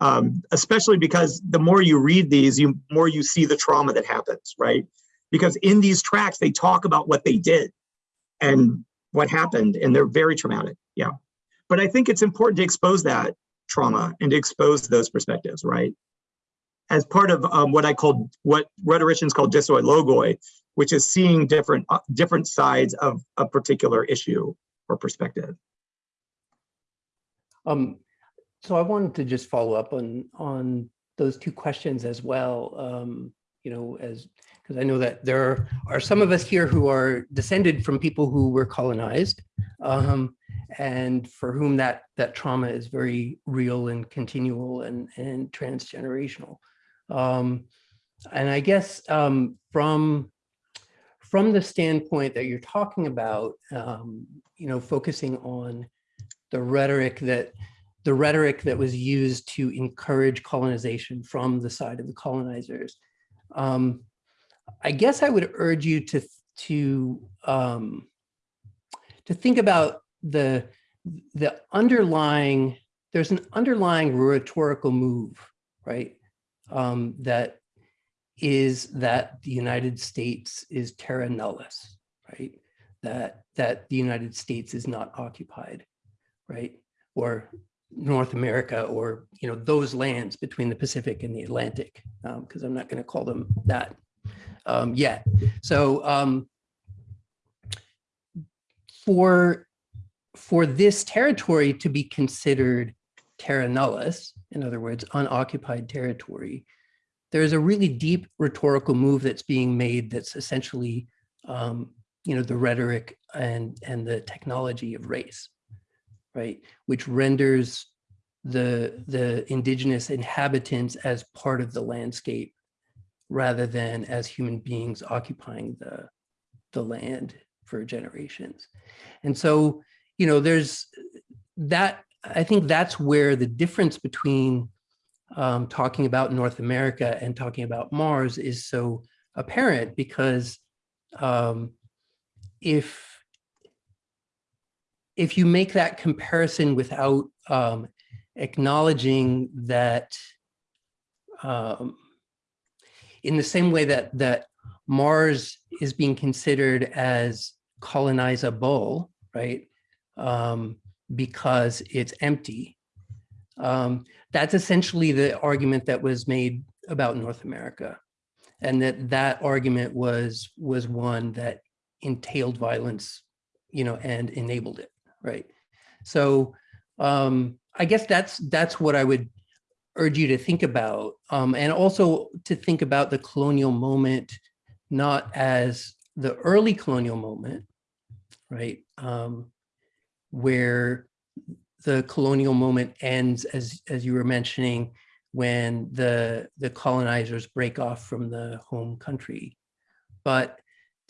um, especially because the more you read these, you more you see the trauma that happens, right? Because in these tracts, they talk about what they did and what happened, and they're very traumatic. Yeah. But I think it's important to expose that trauma and to expose those perspectives, right? As part of um, what I call, what rhetoricians call dissoi logoi, which is seeing different uh, different sides of a particular issue or perspective. Um, so I wanted to just follow up on on those two questions as well. Um, you know, as because I know that there are some of us here who are descended from people who were colonized, um, and for whom that that trauma is very real and continual and and transgenerational. Um, and I guess um, from from the standpoint that you're talking about, um, you know, focusing on the rhetoric that the rhetoric that was used to encourage colonization from the side of the colonizers. Um, I guess I would urge you to to um, to think about the the underlying. There's an underlying rhetorical move, right? Um, that is that the United States is terra nullius, right? That that the United States is not occupied, right? Or North America or, you know, those lands between the Pacific and the Atlantic, because I'm not going to call them that um, yet. So um, for, for this territory to be considered terra nullius, in other words, unoccupied territory, there's a really deep rhetorical move that's being made that's essentially, um, you know, the rhetoric and, and the technology of race right, which renders the, the indigenous inhabitants as part of the landscape rather than as human beings occupying the, the land for generations. And so, you know, there's that, I think that's where the difference between um, talking about North America and talking about Mars is so apparent because um, if if you make that comparison without um, acknowledging that um, in the same way that that Mars is being considered as colonizable, right? Um, because it's empty. Um, that's essentially the argument that was made about North America. And that that argument was was one that entailed violence, you know, and enabled it right? So um, I guess that's that's what I would urge you to think about, um, and also to think about the colonial moment not as the early colonial moment, right, um, where the colonial moment ends, as as you were mentioning, when the the colonizers break off from the home country, but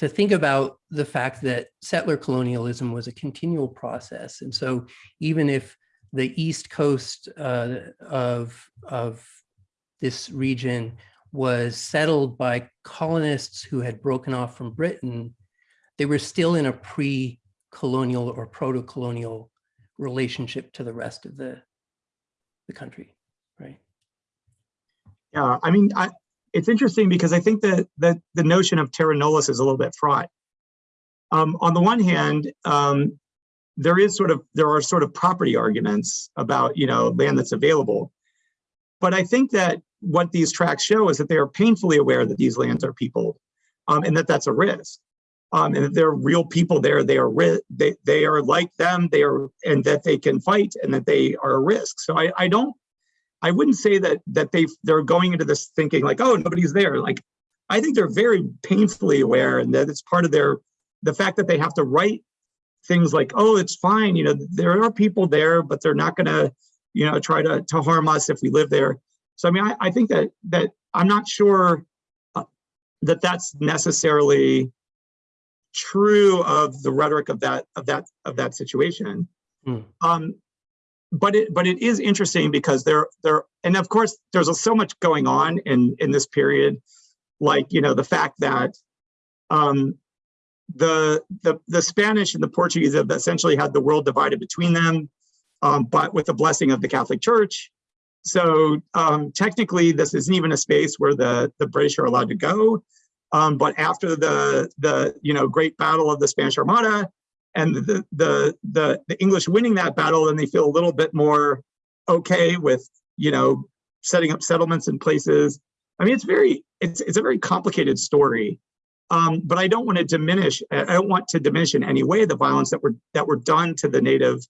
to think about the fact that settler colonialism was a continual process. And so even if the east coast uh, of, of this region was settled by colonists who had broken off from Britain, they were still in a pre-colonial or proto-colonial relationship to the rest of the, the country, right? Yeah, I mean, I, it's interesting because I think that that the notion of terra nullius is a little bit fraught. Um, on the one hand, um, there is sort of there are sort of property arguments about you know land that's available, but I think that what these tracts show is that they are painfully aware that these lands are peopled, um, and that that's a risk, um, and there are real people there. They are they they are like them. They are and that they can fight and that they are a risk. So I I don't I wouldn't say that that they they're going into this thinking like, oh, nobody's there. Like, I think they're very painfully aware, and that it's part of their the fact that they have to write things like, oh, it's fine. You know, there are people there, but they're not going to, you know, try to to harm us if we live there. So I mean, I, I think that that I'm not sure uh, that that's necessarily true of the rhetoric of that of that of that situation. Hmm. Um, but it but it is interesting because there there and of course there's so much going on in in this period like you know the fact that um the the the spanish and the portuguese have essentially had the world divided between them um but with the blessing of the catholic church so um technically this isn't even a space where the the british are allowed to go um but after the the you know great battle of the spanish armada and the, the the the English winning that battle, then they feel a little bit more okay with you know setting up settlements in places. I mean, it's very it's it's a very complicated story, um, but I don't want to diminish. I don't want to diminish in any way the violence that were that were done to the native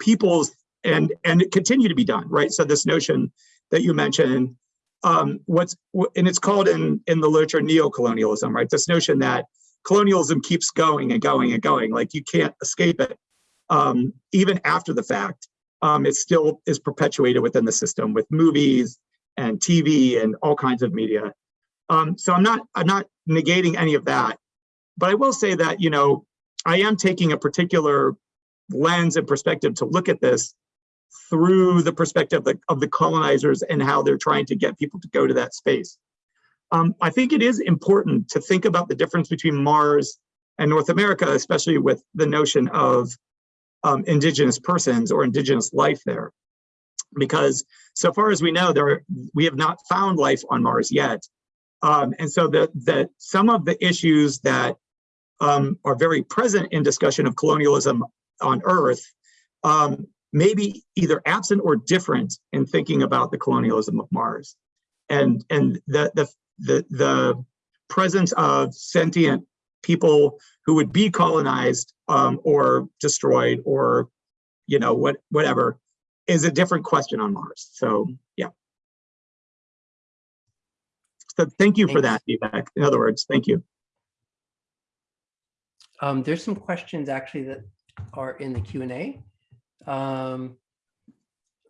peoples and and continue to be done. Right. So this notion that you mentioned, um, what's and it's called in in the literature neo-colonialism. Right. This notion that colonialism keeps going and going and going. Like you can't escape it. Um, even after the fact, um, it still is perpetuated within the system with movies and TV and all kinds of media. Um, so I'm not I'm not negating any of that. but I will say that, you know, I am taking a particular lens and perspective to look at this through the perspective of the, of the colonizers and how they're trying to get people to go to that space. Um, I think it is important to think about the difference between Mars and North America, especially with the notion of um, indigenous persons or indigenous life there. Because so far as we know, there we have not found life on Mars yet. Um, and so the, the, some of the issues that um, are very present in discussion of colonialism on Earth um, may be either absent or different in thinking about the colonialism of Mars. And, and the, the, the, the presence of sentient people who would be colonized um, or destroyed or, you know, what, whatever, is a different question on Mars. So, yeah. So thank you for that feedback. In other words, thank you. Um, there's some questions actually that are in the Q and A. Um,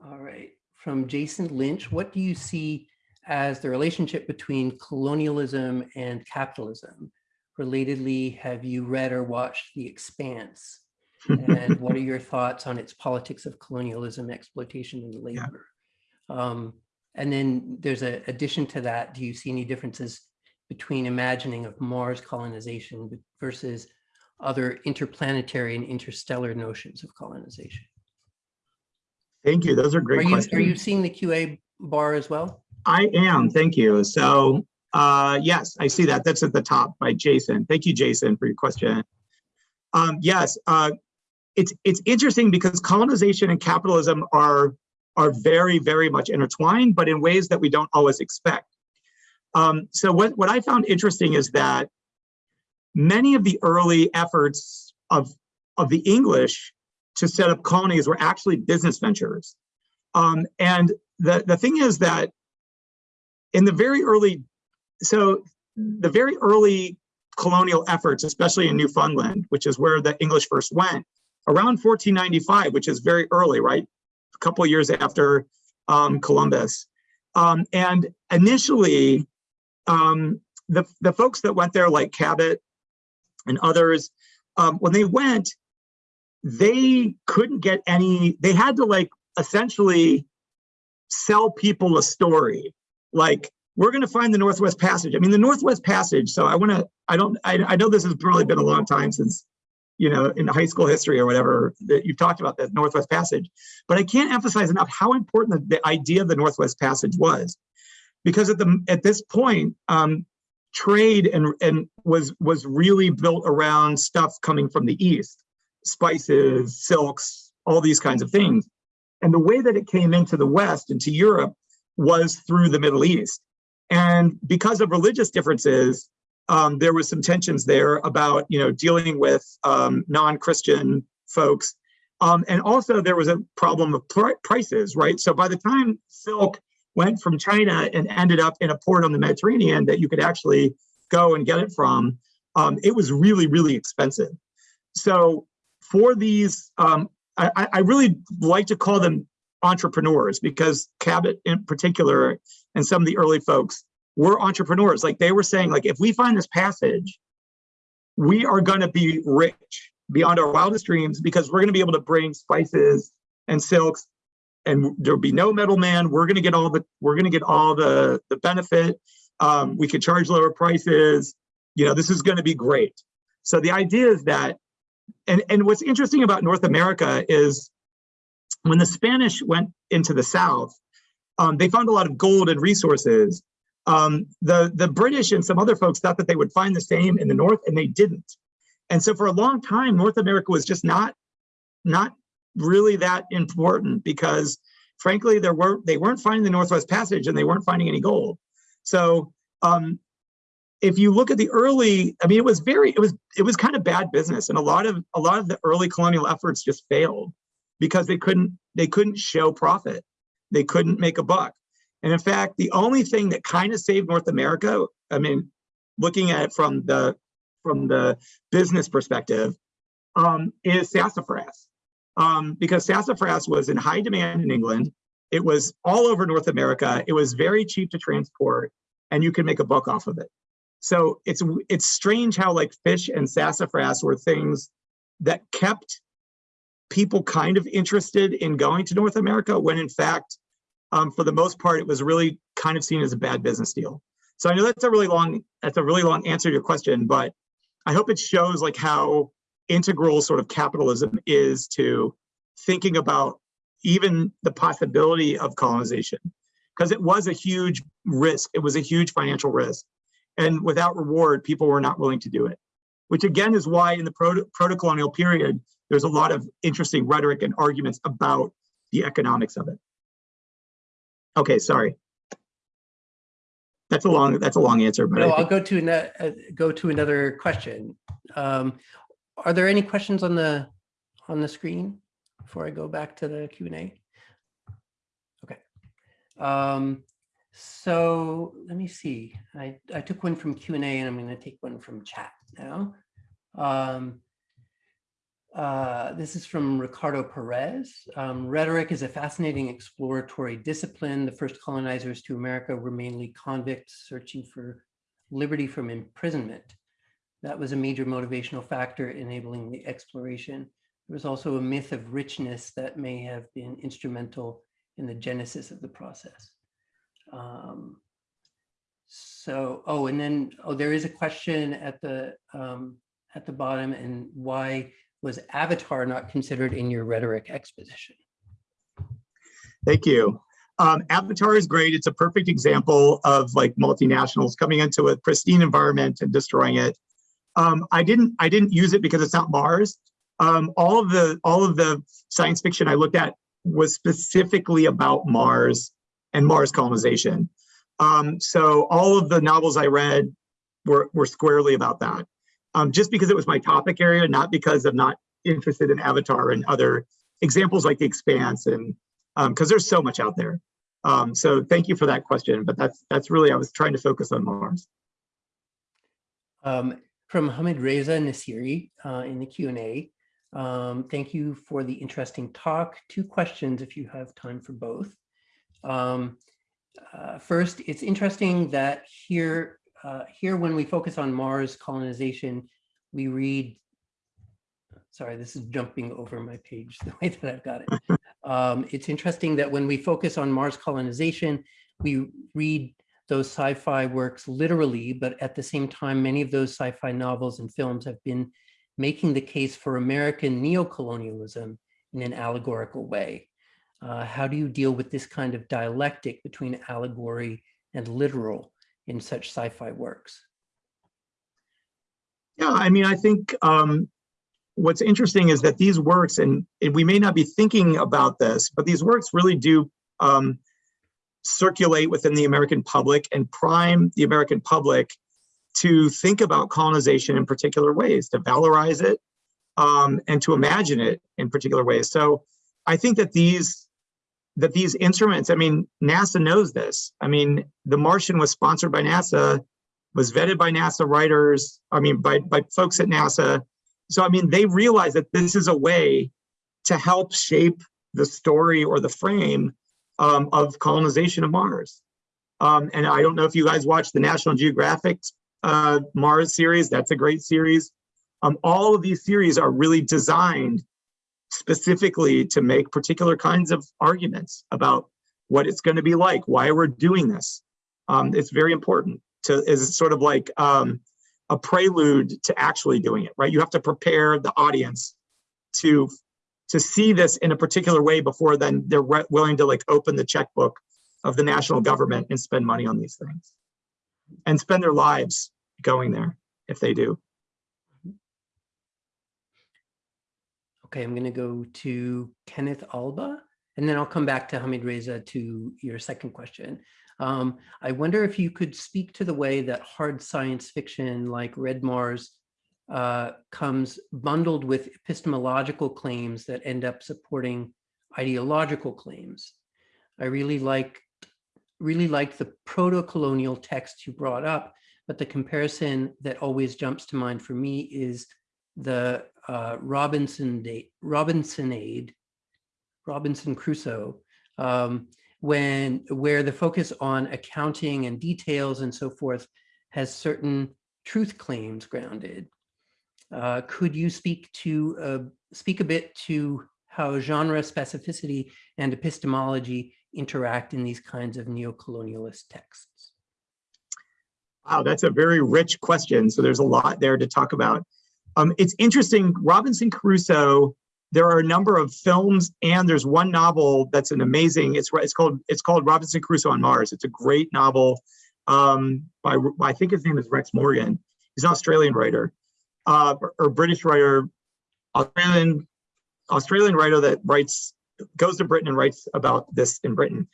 all right, from Jason Lynch, what do you see as the relationship between colonialism and capitalism? Relatedly, have you read or watched The Expanse? And what are your thoughts on its politics of colonialism, exploitation, and labor? Um, and then there's an addition to that. Do you see any differences between imagining of Mars colonization versus other interplanetary and interstellar notions of colonization? Thank you. Those are Are great you, questions. are you seeing the QA bar as well? I am, thank you. So, uh, yes, I see that. That's at the top by Jason. Thank you, Jason, for your question. Um, yes, uh, it's it's interesting because colonization and capitalism are are very, very much intertwined, but in ways that we don't always expect. Um, so what, what I found interesting is that many of the early efforts of, of the English to set up colonies were actually business ventures. Um, and the, the thing is that in the very early, so the very early colonial efforts, especially in Newfoundland, which is where the English first went, around 1495, which is very early, right? A couple years after um, Columbus. Um, and initially, um, the, the folks that went there, like Cabot and others, um, when they went, they couldn't get any, they had to like essentially sell people a story. Like, we're going to find the Northwest Passage. I mean, the Northwest Passage. So I want to, I don't, I, I know this has probably been a long time since, you know, in high school history or whatever that you've talked about the Northwest Passage, but I can't emphasize enough how important the, the idea of the Northwest Passage was, because at the at this point, um, trade and and was was really built around stuff coming from the east, spices, silks, all these kinds of things, and the way that it came into the West into Europe was through the Middle East. And because of religious differences, um, there was some tensions there about, you know, dealing with um, non-Christian folks. Um, and also there was a problem of pr prices, right? So by the time silk went from China and ended up in a port on the Mediterranean that you could actually go and get it from, um, it was really, really expensive. So for these, um, I, I really like to call them entrepreneurs because Cabot in particular and some of the early folks were entrepreneurs. Like they were saying, like, if we find this passage, we are going to be rich beyond our wildest dreams because we're going to be able to bring spices and silks and there'll be no middleman. We're going to get all the, we're going to get all the, the benefit. Um, we could charge lower prices. You know, this is going to be great. So the idea is that, and, and what's interesting about North America is when the Spanish went into the South, um, they found a lot of gold and resources. Um, the, the British and some other folks thought that they would find the same in the North and they didn't. And so for a long time, North America was just not, not really that important because frankly, there were, they weren't finding the Northwest Passage and they weren't finding any gold. So um, if you look at the early, I mean, it was very, it was, it was kind of bad business. And a lot of, a lot of the early colonial efforts just failed because they couldn't, they couldn't show profit. They couldn't make a buck. And in fact, the only thing that kind of saved North America, I mean, looking at it from the from the business perspective, um, is sassafras. Um, because sassafras was in high demand in England. It was all over North America. It was very cheap to transport, and you could make a buck off of it. So it's it's strange how like fish and sassafras were things that kept people kind of interested in going to North America when in fact, um, for the most part, it was really kind of seen as a bad business deal. So I know that's a really long that's a really long answer to your question, but I hope it shows like how integral sort of capitalism is to thinking about even the possibility of colonization because it was a huge risk. It was a huge financial risk. And without reward, people were not willing to do it, which again is why in the proto-colonial period, there's a lot of interesting rhetoric and arguments about the economics of it. Okay, sorry. That's a long, that's a long answer, but No, I'll go to, uh, go to another question. Um, Are there any questions on the, on the screen before I go back to the Q and A? Okay. Um, So let me see. I, I took one from Q and A and I'm going to take one from chat now. Um, uh, This is from Ricardo Perez. Um, Rhetoric is a fascinating exploratory discipline. The first colonizers to America were mainly convicts searching for liberty from imprisonment. That was a major motivational factor enabling the exploration. There was also a myth of richness that may have been instrumental in the genesis of the process. Um, so, oh, and then, oh, there is a question at the um, at the bottom, and why was Avatar not considered in your rhetoric exposition? Thank you. Um, Avatar is great. It's a perfect example of like multinationals coming into a pristine environment and destroying it. Um, I didn't I didn't use it because it's not Mars. Um, all of the all of the science fiction I looked at was specifically about Mars and Mars colonization. Um, so all of the novels I read were were squarely about that. Um, just because it was my topic area, not because I'm not interested in Avatar and other examples like The Expanse and because there's so much out there. Um, so thank you for that question, but that's that's really I was trying to focus on Mars. Um, from Hamid Reza Nasiri uh, in the Q&A. Um, thank you for the interesting talk. Two questions if you have time for both. Um, uh, first, it's interesting that here, uh, here when we focus on Mars colonization, we read, sorry, this is jumping over my page the way that I've got it. Um, it's interesting that when we focus on Mars colonization, we read those sci-fi works literally, but at the same time, many of those sci-fi novels and films have been making the case for American neocolonialism in an allegorical way. Uh, how do you deal with this kind of dialectic between allegory and literal in such sci-fi works? Yeah, I mean, I think um, what's interesting is that these works, and, and we may not be thinking about this, but these works really do um, circulate within the American public and prime the American public to think about colonization in particular ways, to valorize it, um, and to imagine it in particular ways. So I think that these that these instruments, I mean, NASA knows this. I mean, The Martian was sponsored by NASA, was vetted by NASA writers, I mean, by, by folks at NASA. So, I mean, they realize that this is a way to help shape the story or the frame um, of colonization of Mars. Um, and I don't know if you guys watch the National Geographic uh, Mars series. That's a great series. Um, all of these series are really designed specifically to make particular kinds of arguments about what it's going to be like, why we're doing this. Um, it's very important to is sort of like um, a prelude to actually doing it, right? You have to prepare the audience to to see this in a particular way before then they're willing to like open the checkbook of the national government and spend money on these things and spend their lives going there if they do. Okay, I'm going to go to Kenneth Alba, and then I'll come back to Hamid Reza to your second question. Um, I wonder if you could speak to the way that hard science fiction like Red Mars uh, comes bundled with epistemological claims that end up supporting ideological claims. I really like really liked the proto-colonial text you brought up, but the comparison that always jumps to mind for me is the uh, Robinson date, Robinsonade, Robinson Crusoe, um, when where the focus on accounting and details and so forth has certain truth claims grounded. Uh, could you speak to uh, speak a bit to how genre specificity and epistemology interact in these kinds of neocolonialist texts? Wow, that's a very rich question. So there's a lot there to talk about. Um, it's interesting, Robinson Crusoe, there are a number of films and there's one novel that's an amazing, it's, it's called it's called Robinson Crusoe on Mars. It's a great novel um, by, I think his name is Rex Morgan. He's an Australian writer uh, or, British writer, Australian, Australian writer that writes, goes to Britain and writes about this in Britain.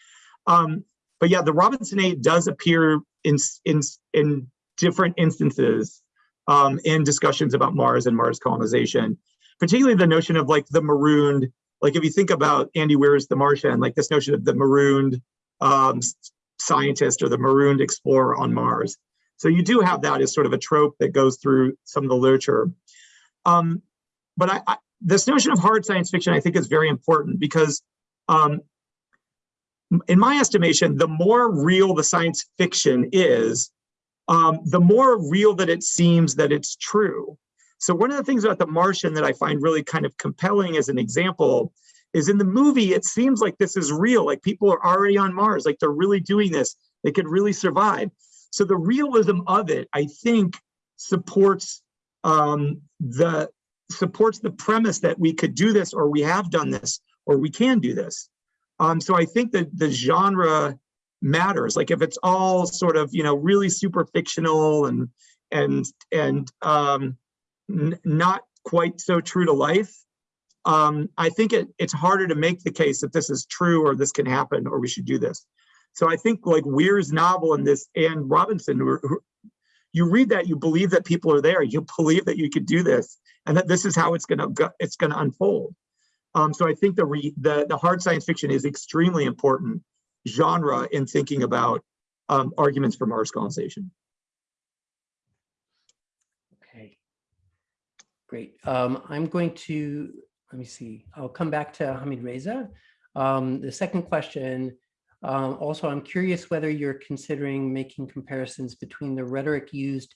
Um, but yeah, the Robinsonade does appear in in in different instances um, in discussions about Mars and Mars colonization, particularly the notion of like the marooned. Like if you think about Andy Weir's The Martian, like this notion of the marooned um, scientist or the marooned explorer on Mars. So you do have that as sort of a trope that goes through some of the literature. Um, but I, I, this notion of hard science fiction, I think, is very important because um, in my estimation, the more real the science fiction is, um, the more real that it seems that it's true. So one of the things about The Martian that I find really kind of compelling as an example is in the movie, it seems like this is real, like people are already on Mars, like they're really doing this, they could really survive. So the realism of it, I think, supports um, the supports the premise that we could do this or we have done this or we can do this. Um, so I think that the genre matters. Like if it's all sort of, you know, really super fictional and and and um, not quite so true to life, um, I think it, it's harder to make the case that this is true or this can happen or we should do this. So I think like Weir's novel and this and Robinson, who, who, you read that, you believe that people are there, you believe that you could do this, and that this is how it's gonna go, it's gonna unfold. Um, so I think the, re, the, the hard science fiction is extremely important genre in thinking about um, arguments for Mars colonization. Okay, great. Um, I'm going to, let me see, I'll come back to Hamid Reza. Um, the second question, um, also, I'm curious whether you're considering making comparisons between the rhetoric used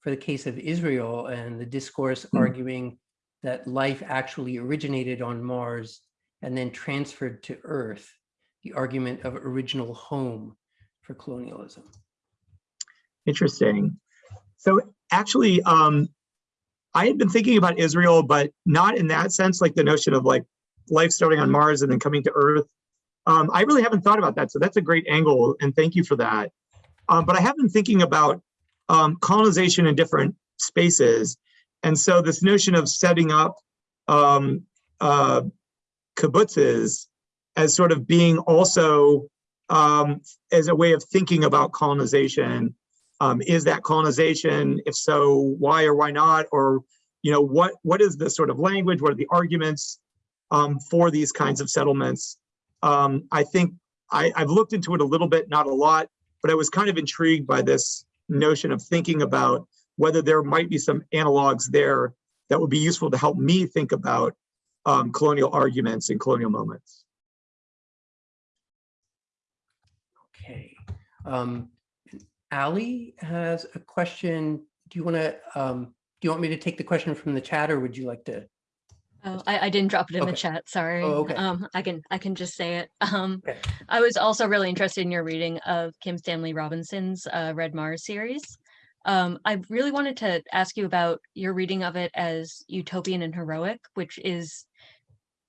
for the case of Israel and the discourse Hmm. arguing that life actually originated on Mars and then transferred to Earth, the argument of original home for colonialism. Interesting. So actually, um, I had been thinking about Israel, but not in that sense, like the notion of like life starting on Mars and then coming to Earth. Um, I really haven't thought about that. So that's a great angle and thank you for that. Um, but I have been thinking about um, colonization in different spaces. And so this notion of setting up um, uh, kibbutzes as sort of being also um, as a way of thinking about colonization. Um, is that colonization? If so, why or why not? Or, you know, what what is the sort of language? What are the arguments um, for these kinds of settlements? Um, I think I, I've looked into it a little bit, not a lot, but I was kind of intrigued by this notion of thinking about whether there might be some analogs there that would be useful to help me think about um, colonial arguments and colonial moments. Okay. Um, Ali has a question. Do you want to, um, do you want me to take the question from the chat or would you like to? Oh, I, I didn't drop it in Okay. the chat, sorry. Oh, okay. Um, I can, I can just say it. Um, Okay. I was also really interested in your reading of Kim Stanley Robinson's uh, Red Mars series. Um, I really wanted to ask you about your reading of it as utopian and heroic, which is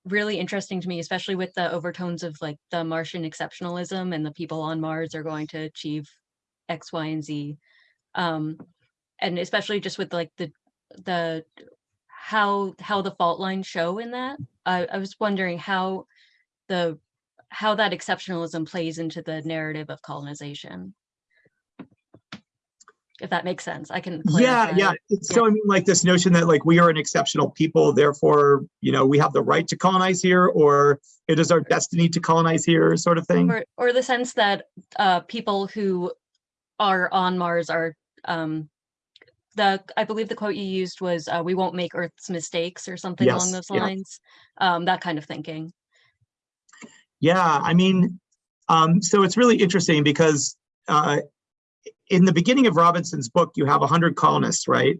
really interesting to me, especially with the overtones of like the Martian exceptionalism and the people on Mars are going to achieve X, Y, and Z. Um, and especially just with like the the how how the fault lines show in that. I, I was wondering how the how that exceptionalism plays into the narrative of colonization. If that makes sense, I can. Yeah, yeah. So I mean, like this notion that like we are an exceptional people, therefore, you know, we have the right to colonize here, or it is our destiny to colonize here, sort of thing. Or, or the sense that uh, people who are on Mars are, um, the, I believe the quote you used was, uh, we won't make Earth's mistakes or something along Yes, those yeah. lines. Um, that kind of thinking. Yeah, I mean, um, so it's really interesting because uh, in the beginning of Robinson's book, you have 100 colonists, right?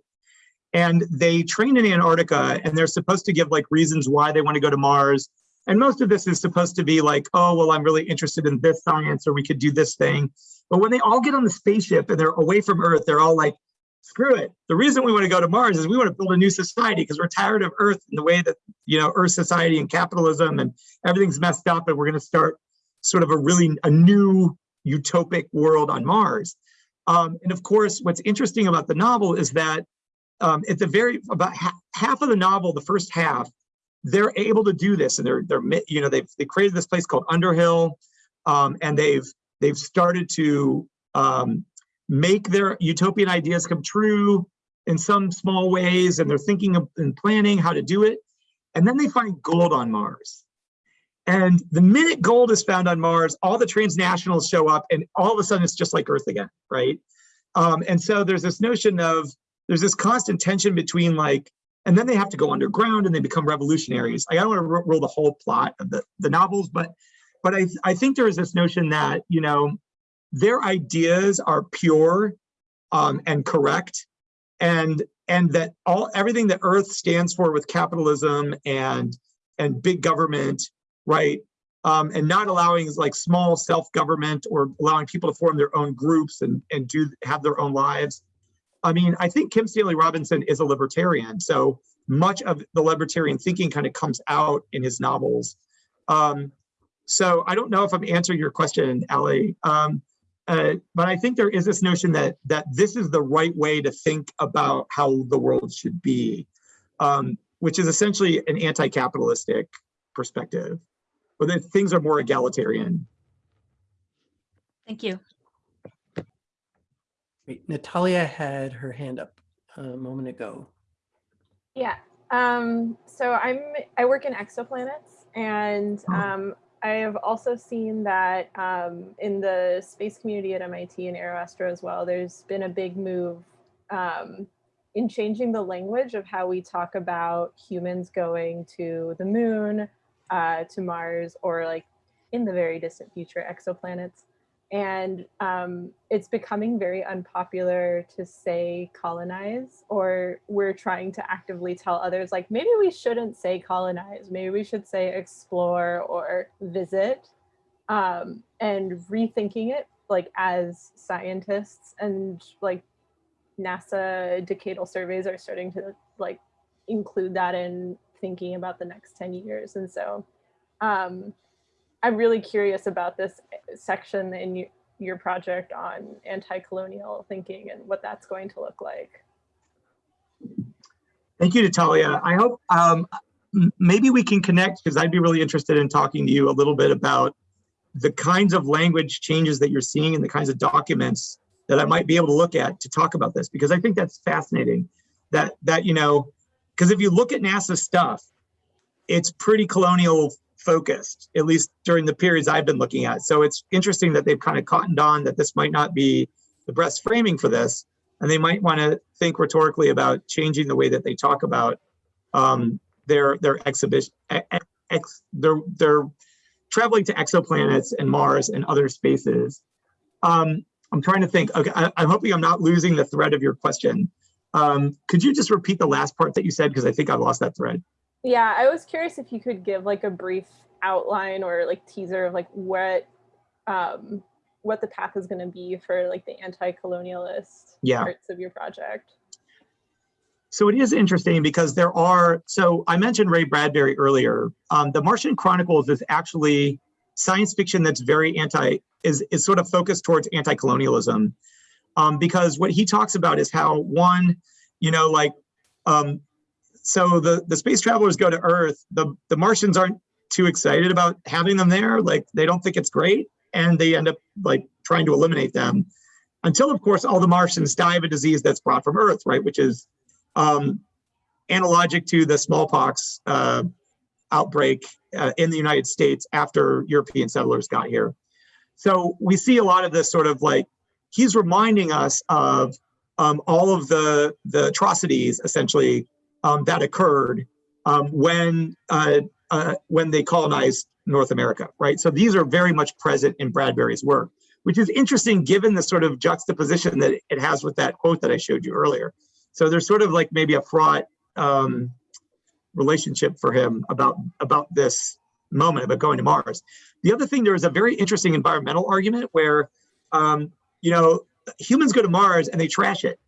And they train in Antarctica and they're supposed to give like reasons why they want to go to Mars. And most of this is supposed to be like, oh, well, I'm really interested in this science or we could do this thing. But when they all get on the spaceship and they're away from Earth, they're all like, screw it. The reason we want to go to Mars is we want to build a new society because we're tired of Earth and the way that, you know, Earth society and capitalism and everything's messed up and we're going to start sort of a really, a new utopic world on Mars. Um, and of course, what's interesting about the novel is that um, at the very, about ha half of the novel, the first half, they're able to do this and they're, they're, you know, they've, they created this place called Underhill um, and they've, they've started to um, make their utopian ideas come true in some small ways and they're thinking of and planning how to do it. And then they find gold on Mars. And the minute gold is found on Mars, all the transnationals show up and all of a sudden it's just like Earth again, right? Um, and so there's this notion of, there's this constant tension between like, and then they have to go underground and they become revolutionaries. I don't want to roll the whole plot of the, the novels, but but I, I think there is this notion that, you know, their ideas are pure um, and correct and and that all everything that earth stands for with capitalism and and big government right? Um, and not allowing like small self-government or allowing people to form their own groups and and do have their own lives. I mean i think kim stanley robinson is a libertarian so much of the libertarian thinking kind of comes out in his novels. Um, so i don't know if i'm answering your question ali um, uh, but I think there is this notion that that this is the right way to think about how the world should be, um, which is essentially an anti-capitalistic perspective, where that things are more egalitarian. Thank you. Great. Natalia had her hand up a moment ago. Yeah. Um, so I'm I work in exoplanets and Oh. um, I have also seen that um, in the space community at MIT and Aeroastro as well, there's been a big move um, in changing the language of how we talk about humans going to the moon, uh, to Mars, or like in the very distant future, exoplanets. And um, it's becoming very unpopular to say colonize, or we're trying to actively tell others, like, maybe we shouldn't say colonize, maybe we should say explore or visit, um, and rethinking it like as scientists and like NASA decadal surveys are starting to like include that in thinking about the next 10 years. And so um, I'm really curious about this section in your, project on anti-colonial thinking and what that's going to look like. Thank you, Natalia. I hope um, maybe we can connect because I'd be really interested in talking to you a little bit about the kinds of language changes that you're seeing and the kinds of documents that I might be able to look at to talk about this because I think that's fascinating. That that you know, because if you look at NASA stuff, it's pretty colonial focused, at least during the periods I've been looking at. So it's interesting that they've kind of cottoned on that this might not be the best framing for this, and they might want to think rhetorically about changing the way that they talk about um, their their exhibition. Ex, they're they're traveling to exoplanets and Mars and other spaces. Um, I'm trying to think. Okay, I, I'm hoping I'm not losing the thread of your question. Um, could you just repeat the last part that you said because I think I lost that thread. Yeah, I was curious if you could give like a brief outline or like teaser of like what um, what the path is going to be for like the anti-colonialist Yeah. parts of your project. So it is interesting because there are, so I mentioned Ray Bradbury earlier. Um, the Martian Chronicles is actually science fiction that's very anti, is, is sort of focused towards anti-colonialism. Um, because what he talks about is how one, you know, like, um, so the, the space travelers go to Earth, the, the Martians aren't too excited about having them there. Like they don't think it's great and they end up like trying to eliminate them until of course all the Martians die of a disease that's brought from Earth, right? Which is um, analogic to the smallpox uh, outbreak uh, in the United States after European settlers got here. So we see a lot of this sort of like, he's reminding us of um, all of the, the atrocities essentially um, that occurred um, when, uh, uh, when they colonized North America, right? So these are very much present in Bradbury's work. which is interesting given the sort of juxtaposition that it has with that quote that I showed you earlier. So there's sort of like maybe a fraught um, relationship for him about about this moment about going to Mars. The other thing, there is a very interesting environmental argument where, um, you know, humans go to Mars and they trash it.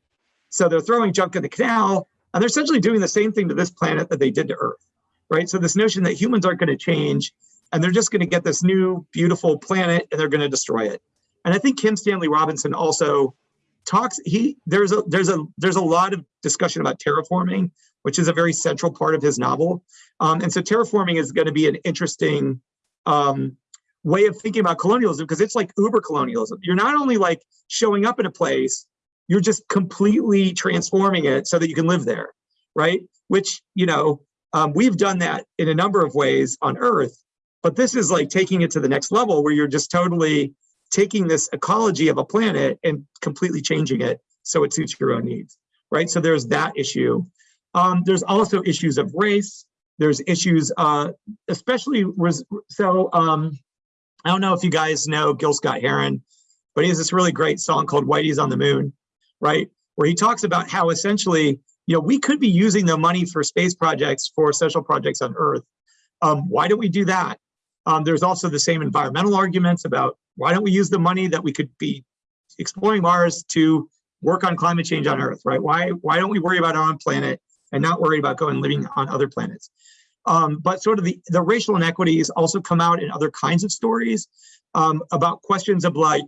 So they're throwing junk in the canal, and they're essentially doing the same thing to this planet that they did to Earth, right? So this notion that humans aren't going to change, and they're just going to get this new beautiful planet and they're going to destroy it. And I think Kim Stanley Robinson also talks. He there's a there's a there's a lot of discussion about terraforming, which is a very central part of his novel. Um, and so terraforming is going to be an interesting um, way of thinking about colonialism because it's like uber colonialism. You're not only like showing up in a place, you're just completely transforming it so that you can live there, right? Which, you know, um, we've done that in a number of ways on Earth, but this is like taking it to the next level where you're just totally taking this ecology of a planet and completely changing it so it suits your own needs, right? So there's that issue. Um, there's also issues of race. There's issues, uh, especially, so um, I don't know if you guys know Gil Scott Heron, but he has this really great song called Whitey's on the Moon, right? Where he talks about how essentially, you know, we could be using the money for space projects for social projects on Earth. Um, why don't we do that? Um, there's also the same environmental arguments about why don't we use the money that we could be exploring Mars to work on climate change on Earth, right? Why, why don't we worry about our own planet and not worry about going living on other planets? Um, but sort of the, the racial inequities also come out in other kinds of stories um, about questions of like,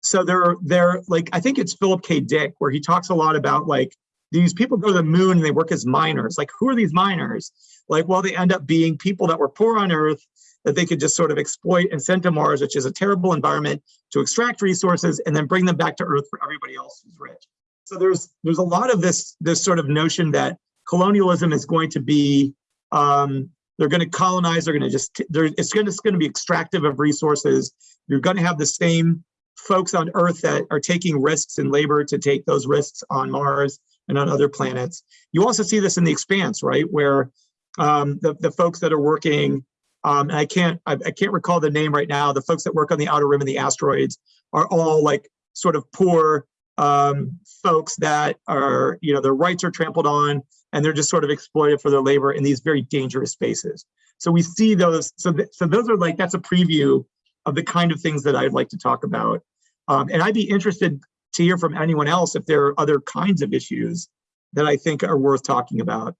so they're, like, I think it's Philip K. Dick, where he talks a lot about like, these people go to the moon and they work as miners. Like, who are these miners? Like, well, they end up being people that were poor on Earth that they could just sort of exploit and send to Mars, which is a terrible environment to extract resources and then bring them back to Earth for everybody else who's rich. So there's there's a lot of this this sort of notion that colonialism is going to be um, they're going to colonize. They're going to just they're, it's going to it's going to be extractive of resources. You're going to have the same folks on Earth that are taking risks in labor to take those risks on Mars and on other planets. You also see this in the expanse, right, where um, the the folks that are working um, and I can't I, I, can't recall the name right now. The folks that work on the outer rim and the asteroids are all like sort of poor um, folks that are you know their rights are trampled on and they're just sort of exploited for their labor in these very dangerous spaces. So we see those. So th so those are like that's a preview of the kind of things that I'd like to talk about. Um, and I'd be interested to hear from anyone else if there are other kinds of issues that I think are worth talking about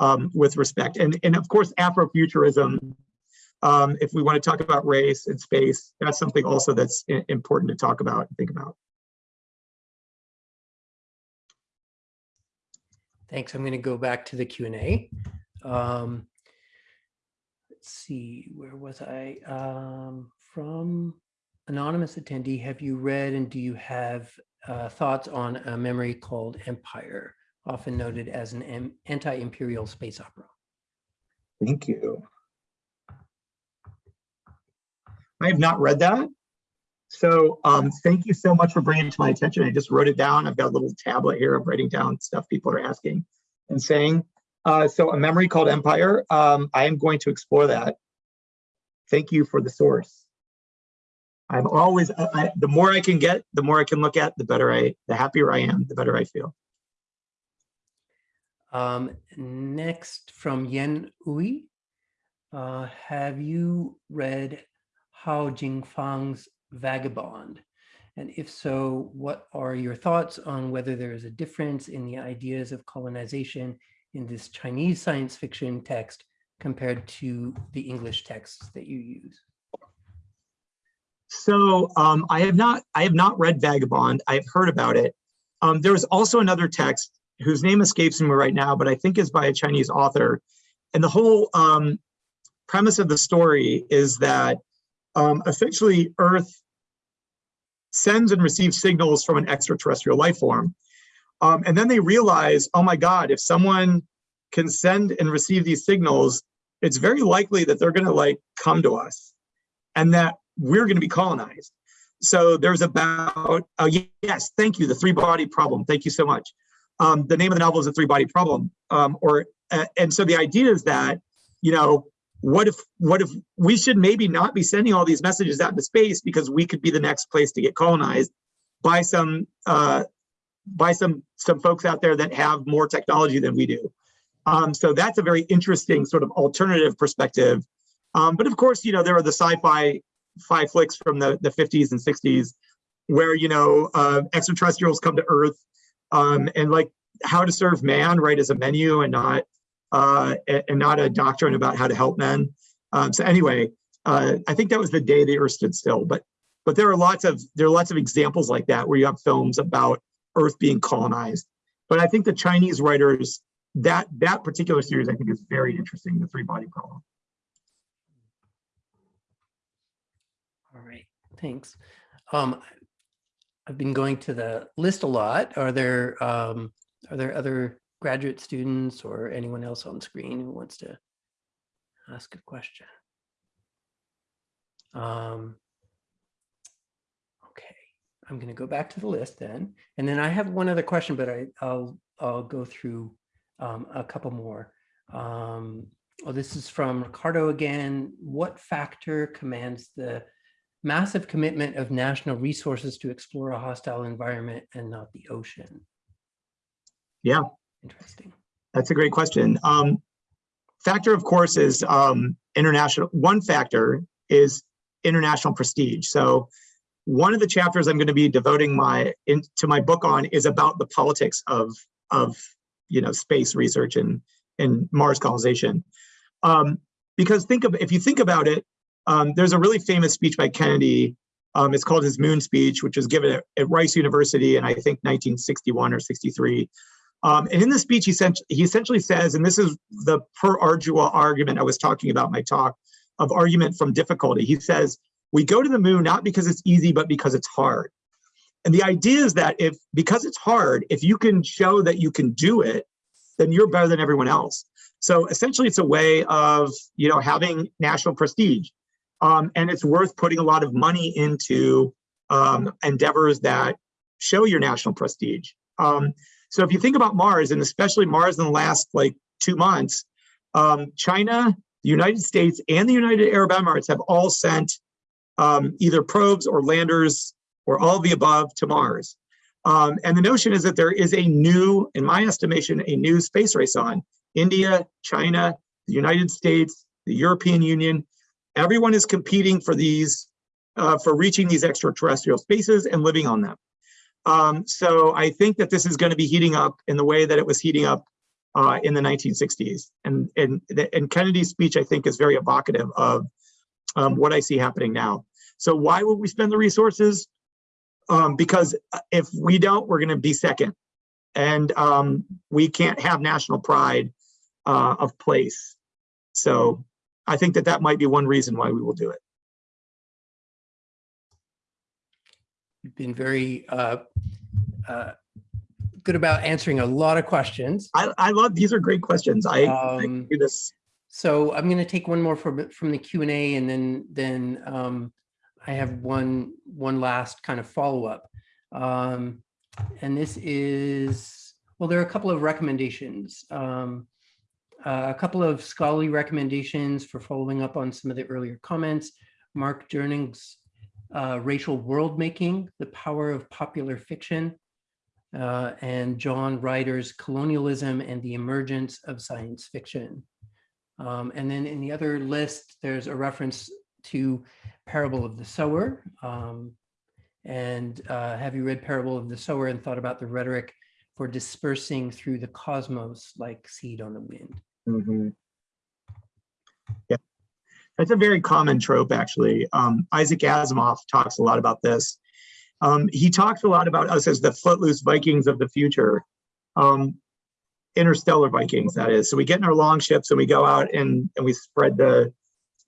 um, with respect. And, and of course, Afrofuturism um, if we want to talk about race and space, that's something also that's important to talk about and think about. Thanks. I'm going to go back to the Q&A. Um, let's see, where was I? Um, from anonymous attendee, have you read and do you have uh, thoughts on a memory called Empire, often noted as an anti-imperial space opera? Thank you. I have not read that. So um, thank you so much for bringing it to my attention. I just wrote it down. I've got a little tablet here of writing down stuff people are asking and saying. Uh, so a memory called Empire, um, I am going to explore that. Thank you for the source. I'm always, I, the more I can get, the more I can look at, the better I, the happier I am, the better I feel. Um, next from Yen Ui, uh, have you read Hao Jingfang's Vagabond? And if so, what are your thoughts on whether there is a difference in the ideas of colonization in this Chinese science fiction text compared to the English texts that you use? So um, I have not I have not read Vagabond. I've heard about it. Um, there was also another text whose name escapes me right now, but I think is by a Chinese author. And the whole um, premise of the story is that um, essentially Earth sends and receives signals from an extraterrestrial life form. Um, and then they realize, oh my God, if someone can send and receive these signals, it's very likely that they're gonna like come to us and that we're gonna be colonized. So there's about, uh, yes, thank you, the three body problem. Thank you so much. Um, the name of the novel is the three body problem. Um, or uh, And so the idea is that, you know, what if what if we should maybe not be sending all these messages out into space because we could be the next place to get colonized by some uh, by some some folks out there that have more technology than we do. Um, so that's a very interesting sort of alternative perspective. Um, but of course, you know, there are the sci-fi fi flicks from the, the 50s and 60s where, you know, uh, extraterrestrials come to Earth um, and like how to serve man, right, as a menu and not uh, and not a doctrine about how to help men. Um, so anyway, uh, I think that was the day the Earth stood still. But but there are lots of there are lots of examples like that where you have films about Earth being colonized. But I think the Chinese writers that that particular series I think is very interesting. The three body problem. All right, thanks. Um, I've been going to the list a lot. Are there um, are there other graduate students or anyone else on screen who wants to ask a question? Um, okay, I'm going to go back to the list then, and then I have one other question, but I, I'll I'll go through um, a couple more. Um, oh, this is from Ricardo again. What factor commands the massive commitment of national resources to explore a hostile environment and not the ocean? Yeah, Interesting. that's a great question. Um, factor, of course, is um, international. One factor is international prestige. So one of the chapters I'm going to be devoting my into my book on is about the politics of of you know space research and and Mars colonization. Um, because think of if you think about it, um, there's a really famous speech by Kennedy. Um, it's called his Moon speech, which was given at, at Rice University in I think 1961 or 63. Um, and in the speech, he, he essentially says, and this is the per ardua argument I was talking about my talk of argument from difficulty. He says, we go to the moon not because it's easy, but because it's hard. And the idea is that if, because it's hard, if you can show that you can do it, then you're better than everyone else. So essentially it's a way of, you know, having national prestige. Um, and it's worth putting a lot of money into um, endeavors that show your national prestige. Um, so if you think about Mars, and especially Mars in the last like two months, um, China, the United States, and the United Arab Emirates have all sent um, either probes or landers or all the above to Mars. Um, and the notion is that there is a new, in my estimation, a new space race on. India, China, the United States, the European Union, everyone is competing for these, uh, for reaching these extraterrestrial spaces and living on them. Um, so I think that this is going to be heating up in the way that it was heating up uh, in the 1960s. And, and, and Kennedy's speech, I think, is very evocative of um, what I see happening now. So why would we spend the resources? Um, because if we don't, we're going to be second. And um, we can't have national pride uh, of place. So I think that that might be one reason why we will do it. Been very uh, uh, good about answering a lot of questions. I, I love, these are great questions. I, I Um, do this. So I'm going to take one more from from the Q and A, and then then um, I have one one last kind of follow up, um, and this is well, there are a couple of recommendations, um, uh, a couple of scholarly recommendations for following up on some of the earlier comments. Mark Jerng's uh, racial world making, the power of popular fiction, uh, and John Rieder's colonialism and the emergence of science fiction. Um, and then in the other list, there's a reference to Parable of the Sower. Um, and uh, have you read Parable of the Sower and thought about the rhetoric for dispersing through the cosmos like seed on the wind? Mhm. Yeah, that's a very common trope, actually. Um, Isaac Asimov talks a lot about this. Um, he talks a lot about us as the footloose Vikings of the future, um, interstellar Vikings, that is. So we get in our long ships and we go out and, and we spread the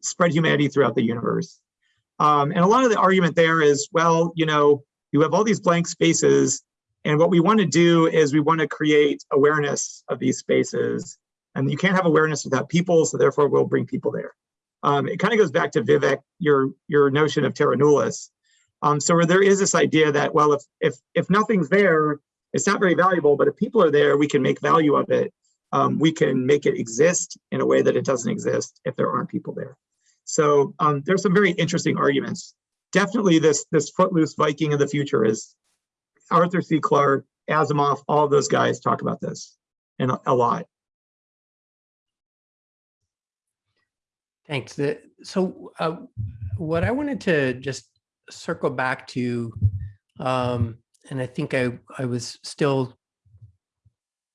spread humanity throughout the universe. Um, and a lot of the argument there is, well, you know, you have all these blank spaces, and what we want to do is we want to create awareness of these spaces and you can't have awareness without people, so therefore we'll bring people there. Um, it kind of goes back to Vivek, your your notion of terra nullius. Um, so there is this idea that, well, if if if nothing's there, it's not very valuable, but if people are there, we can make value of it. um, we can make it exist in a way that it doesn't exist if there aren't people there. So um, there's some very interesting arguments. Definitely this, this footloose Viking of the future is Arthur C. Clarke, Asimov, all those guys talk about this and a, a lot. Thanks. The, so uh, what I wanted to just circle back to, um, and I think I, I was still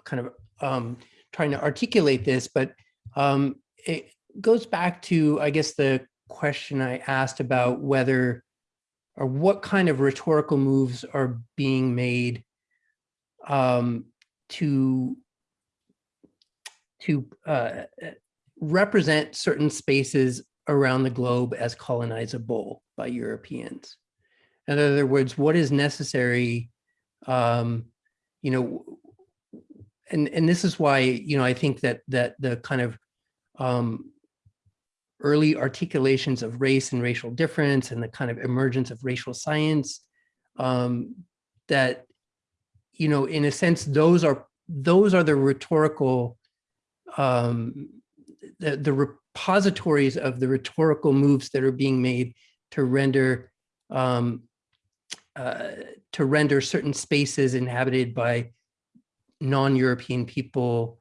kind of um, trying to articulate this, but um, it goes back to, I guess, the question I asked about whether or what kind of rhetorical moves are being made um, to to uh, represent certain spaces around the globe as colonizable by Europeans. In other words, what is necessary, um, you know, and, and this is why, you know, I think that that the kind of um, early articulations of race and racial difference and the kind of emergence of racial science um, that, you know, in a sense, those are those are the rhetorical um, the, the repositories of the rhetorical moves that are being made to render um, uh, to render certain spaces inhabited by non-European people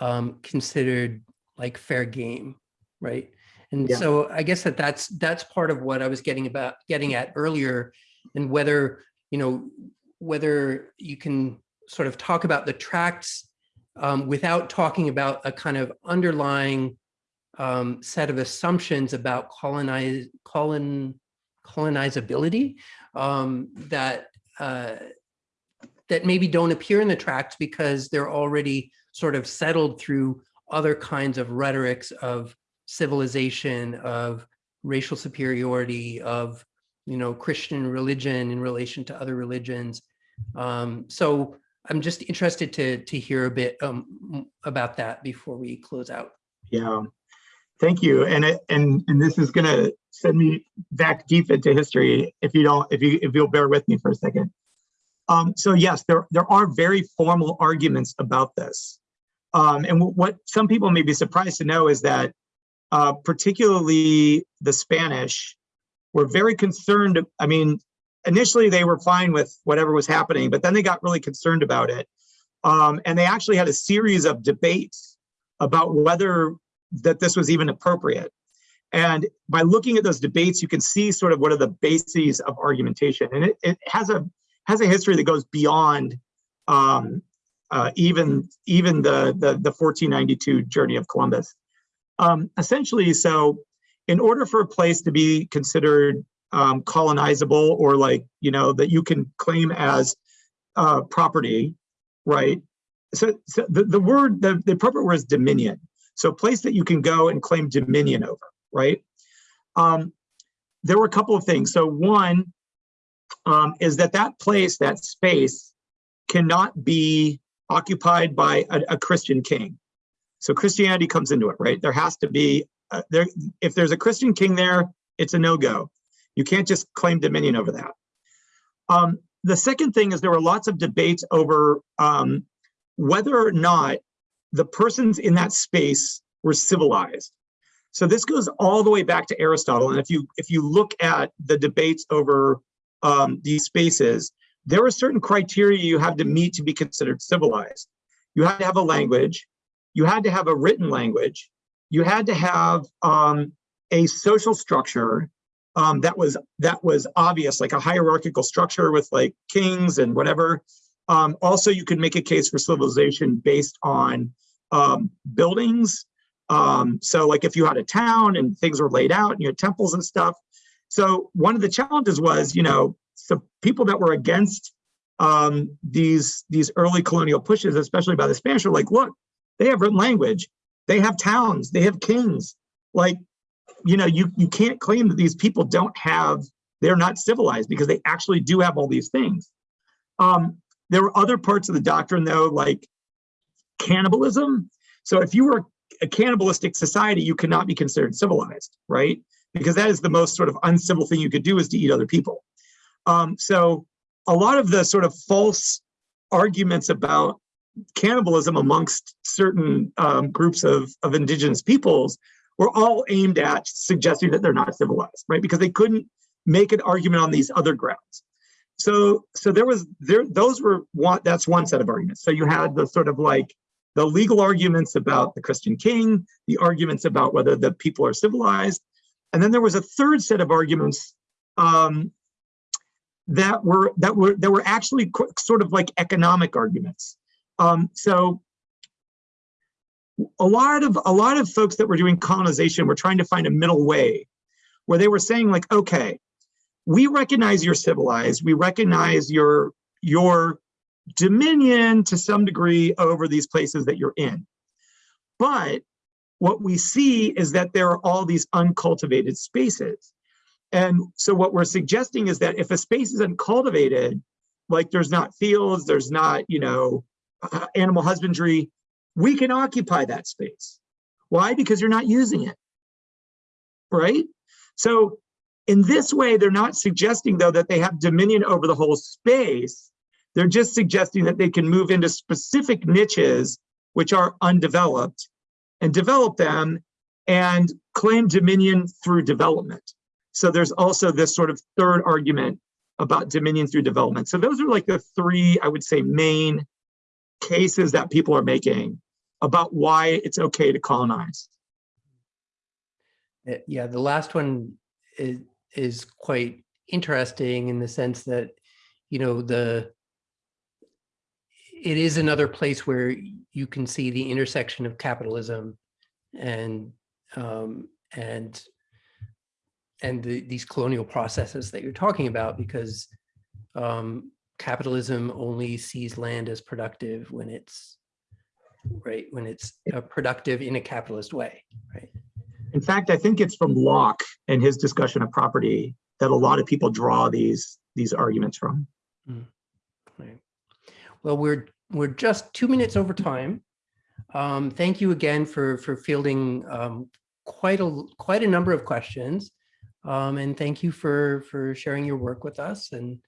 um, considered like fair game, right? And Yeah. so I guess that that's that's part of what I was getting about getting at earlier, and whether you know whether you can sort of talk about the tracts um, without talking about a kind of underlying um, set of assumptions about colonize, colon, colonizability um, that uh, that maybe don't appear in the tracts because they're already sort of settled through other kinds of rhetorics of civilization, of racial superiority, of you know Christian religion in relation to other religions. Um, so I'm just interested to to hear a bit um, about that before we close out. Yeah, thank you. And it, and and this is gonna send me back deep into history if you don't if you if you'll bear with me for a second. Um, so yes, there there are very formal arguments about this, um, and what some people may be surprised to know is that uh, particularly the Spanish were very concerned. I mean, initially they were fine with whatever was happening, but then they got really concerned about it, um, and they actually had a series of debates about whether that this was even appropriate. And by looking at those debates, you can see sort of what are the bases of argumentation. And it, it has a has a history that goes beyond um, uh, even even the, the the 1492 journey of Columbus. Um, essentially, so in order for a place to be considered um, colonizable or like you know that you can claim as uh, property, right? So, so the, the word the, the appropriate word is dominion. So place that you can go and claim dominion over, right? Um, there were a couple of things. So one um, is that that place, that space, cannot be occupied by a, a Christian king. So Christianity comes into it, right? There has to be uh, there. If there's a Christian king there, it's a no-go. You can't just claim dominion over that. Um, the second thing is there were lots of debates over um, whether or not the persons in that space were civilized. So this goes all the way back to Aristotle. And if you if you look at the debates over um, these spaces, there are certain criteria you have to meet to be considered civilized. You had to have a language, you had to have a written language, you had to have um, a social structure um, that was that was obvious, like a hierarchical structure with like kings and whatever. Um, also, you could make a case for civilization based on um, buildings. Um, so like if you had a town and things were laid out and you had temples and stuff. So one of the challenges was, you know, so people that were against um, these, these early colonial pushes, especially by the Spanish, are like, look, they have written language, they have towns, they have kings. Like, you know, you, you can't claim that these people don't have, they're not civilized because they actually do have all these things. Um, there were other parts of the doctrine though, like cannibalism. So if you were a cannibalistic society, you cannot be considered civilized, right? Because that is the most sort of uncivil thing you could do is to eat other people. Um, so a lot of the sort of false arguments about cannibalism amongst certain um, groups of, of indigenous peoples were all aimed at suggesting that they're not civilized, right? Because they couldn't make an argument on these other grounds. So, so there was there those were one that's one set of arguments. So you had the sort of like the legal arguments about the Christian king, the arguments about whether the people are civilized, and then there was a third set of arguments um, that were that were that were actually sort of like economic arguments. Um, so a lot of a lot of folks that were doing colonization were trying to find a middle way where they were saying like okay we recognize you're civilized. We recognize your your dominion to some degree over these places that you're in. But what we see is that there are all these uncultivated spaces. And so what we're suggesting is that if a space is uncultivated like there's not fields there's not you know animal husbandry we can occupy that space. Why? Because you're not using it, right? So in this way, they're not suggesting though that they have dominion over the whole space. They're just suggesting that they can move into specific niches which are undeveloped and develop them and claim dominion through development. So there's also this sort of third argument about dominion through development. So those are like the three, I would say, main cases that people are making about why it's okay to colonize. Uh, Yeah, the last one is, is quite interesting in the sense that, you know, the, it is another place where you can see the intersection of capitalism and, um, and, and the, these colonial processes that you're talking about, because um, capitalism only sees land as productive when it's, right, when it's uh, productive in a capitalist way, right? In fact, I think it's from Locke and his discussion of property that a lot of people draw these these arguments from. Right. Well, we're we're just two minutes over time. Um, thank you again for for fielding um, quite a quite a number of questions, um, and thank you for for sharing your work with us and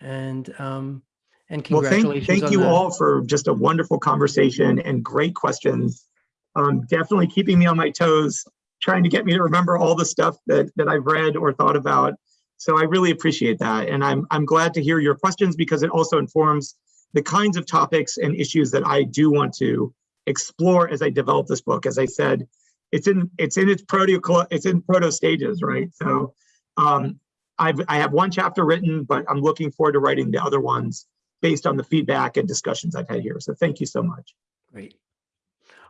and um, and Well, thank, thank you the- all for just a wonderful conversation and great questions. Um, definitely keeping me on my toes, trying to get me to remember all the stuff that, that I've read or thought about. So I really appreciate that. And I'm, I'm glad to hear your questions because it also informs the kinds of topics and issues that I do want to explore as I develop this book. As I said, it's in it's in its proto it's in proto stages, right? So um, I've I have one chapter written, but I'm looking forward to writing the other ones based on the feedback and discussions I've had here. So thank you so much. Great.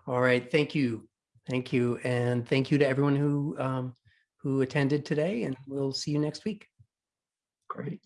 All right. Thank you. Thank you. And thank you to everyone who um, who attended today and we'll see you next week. Great.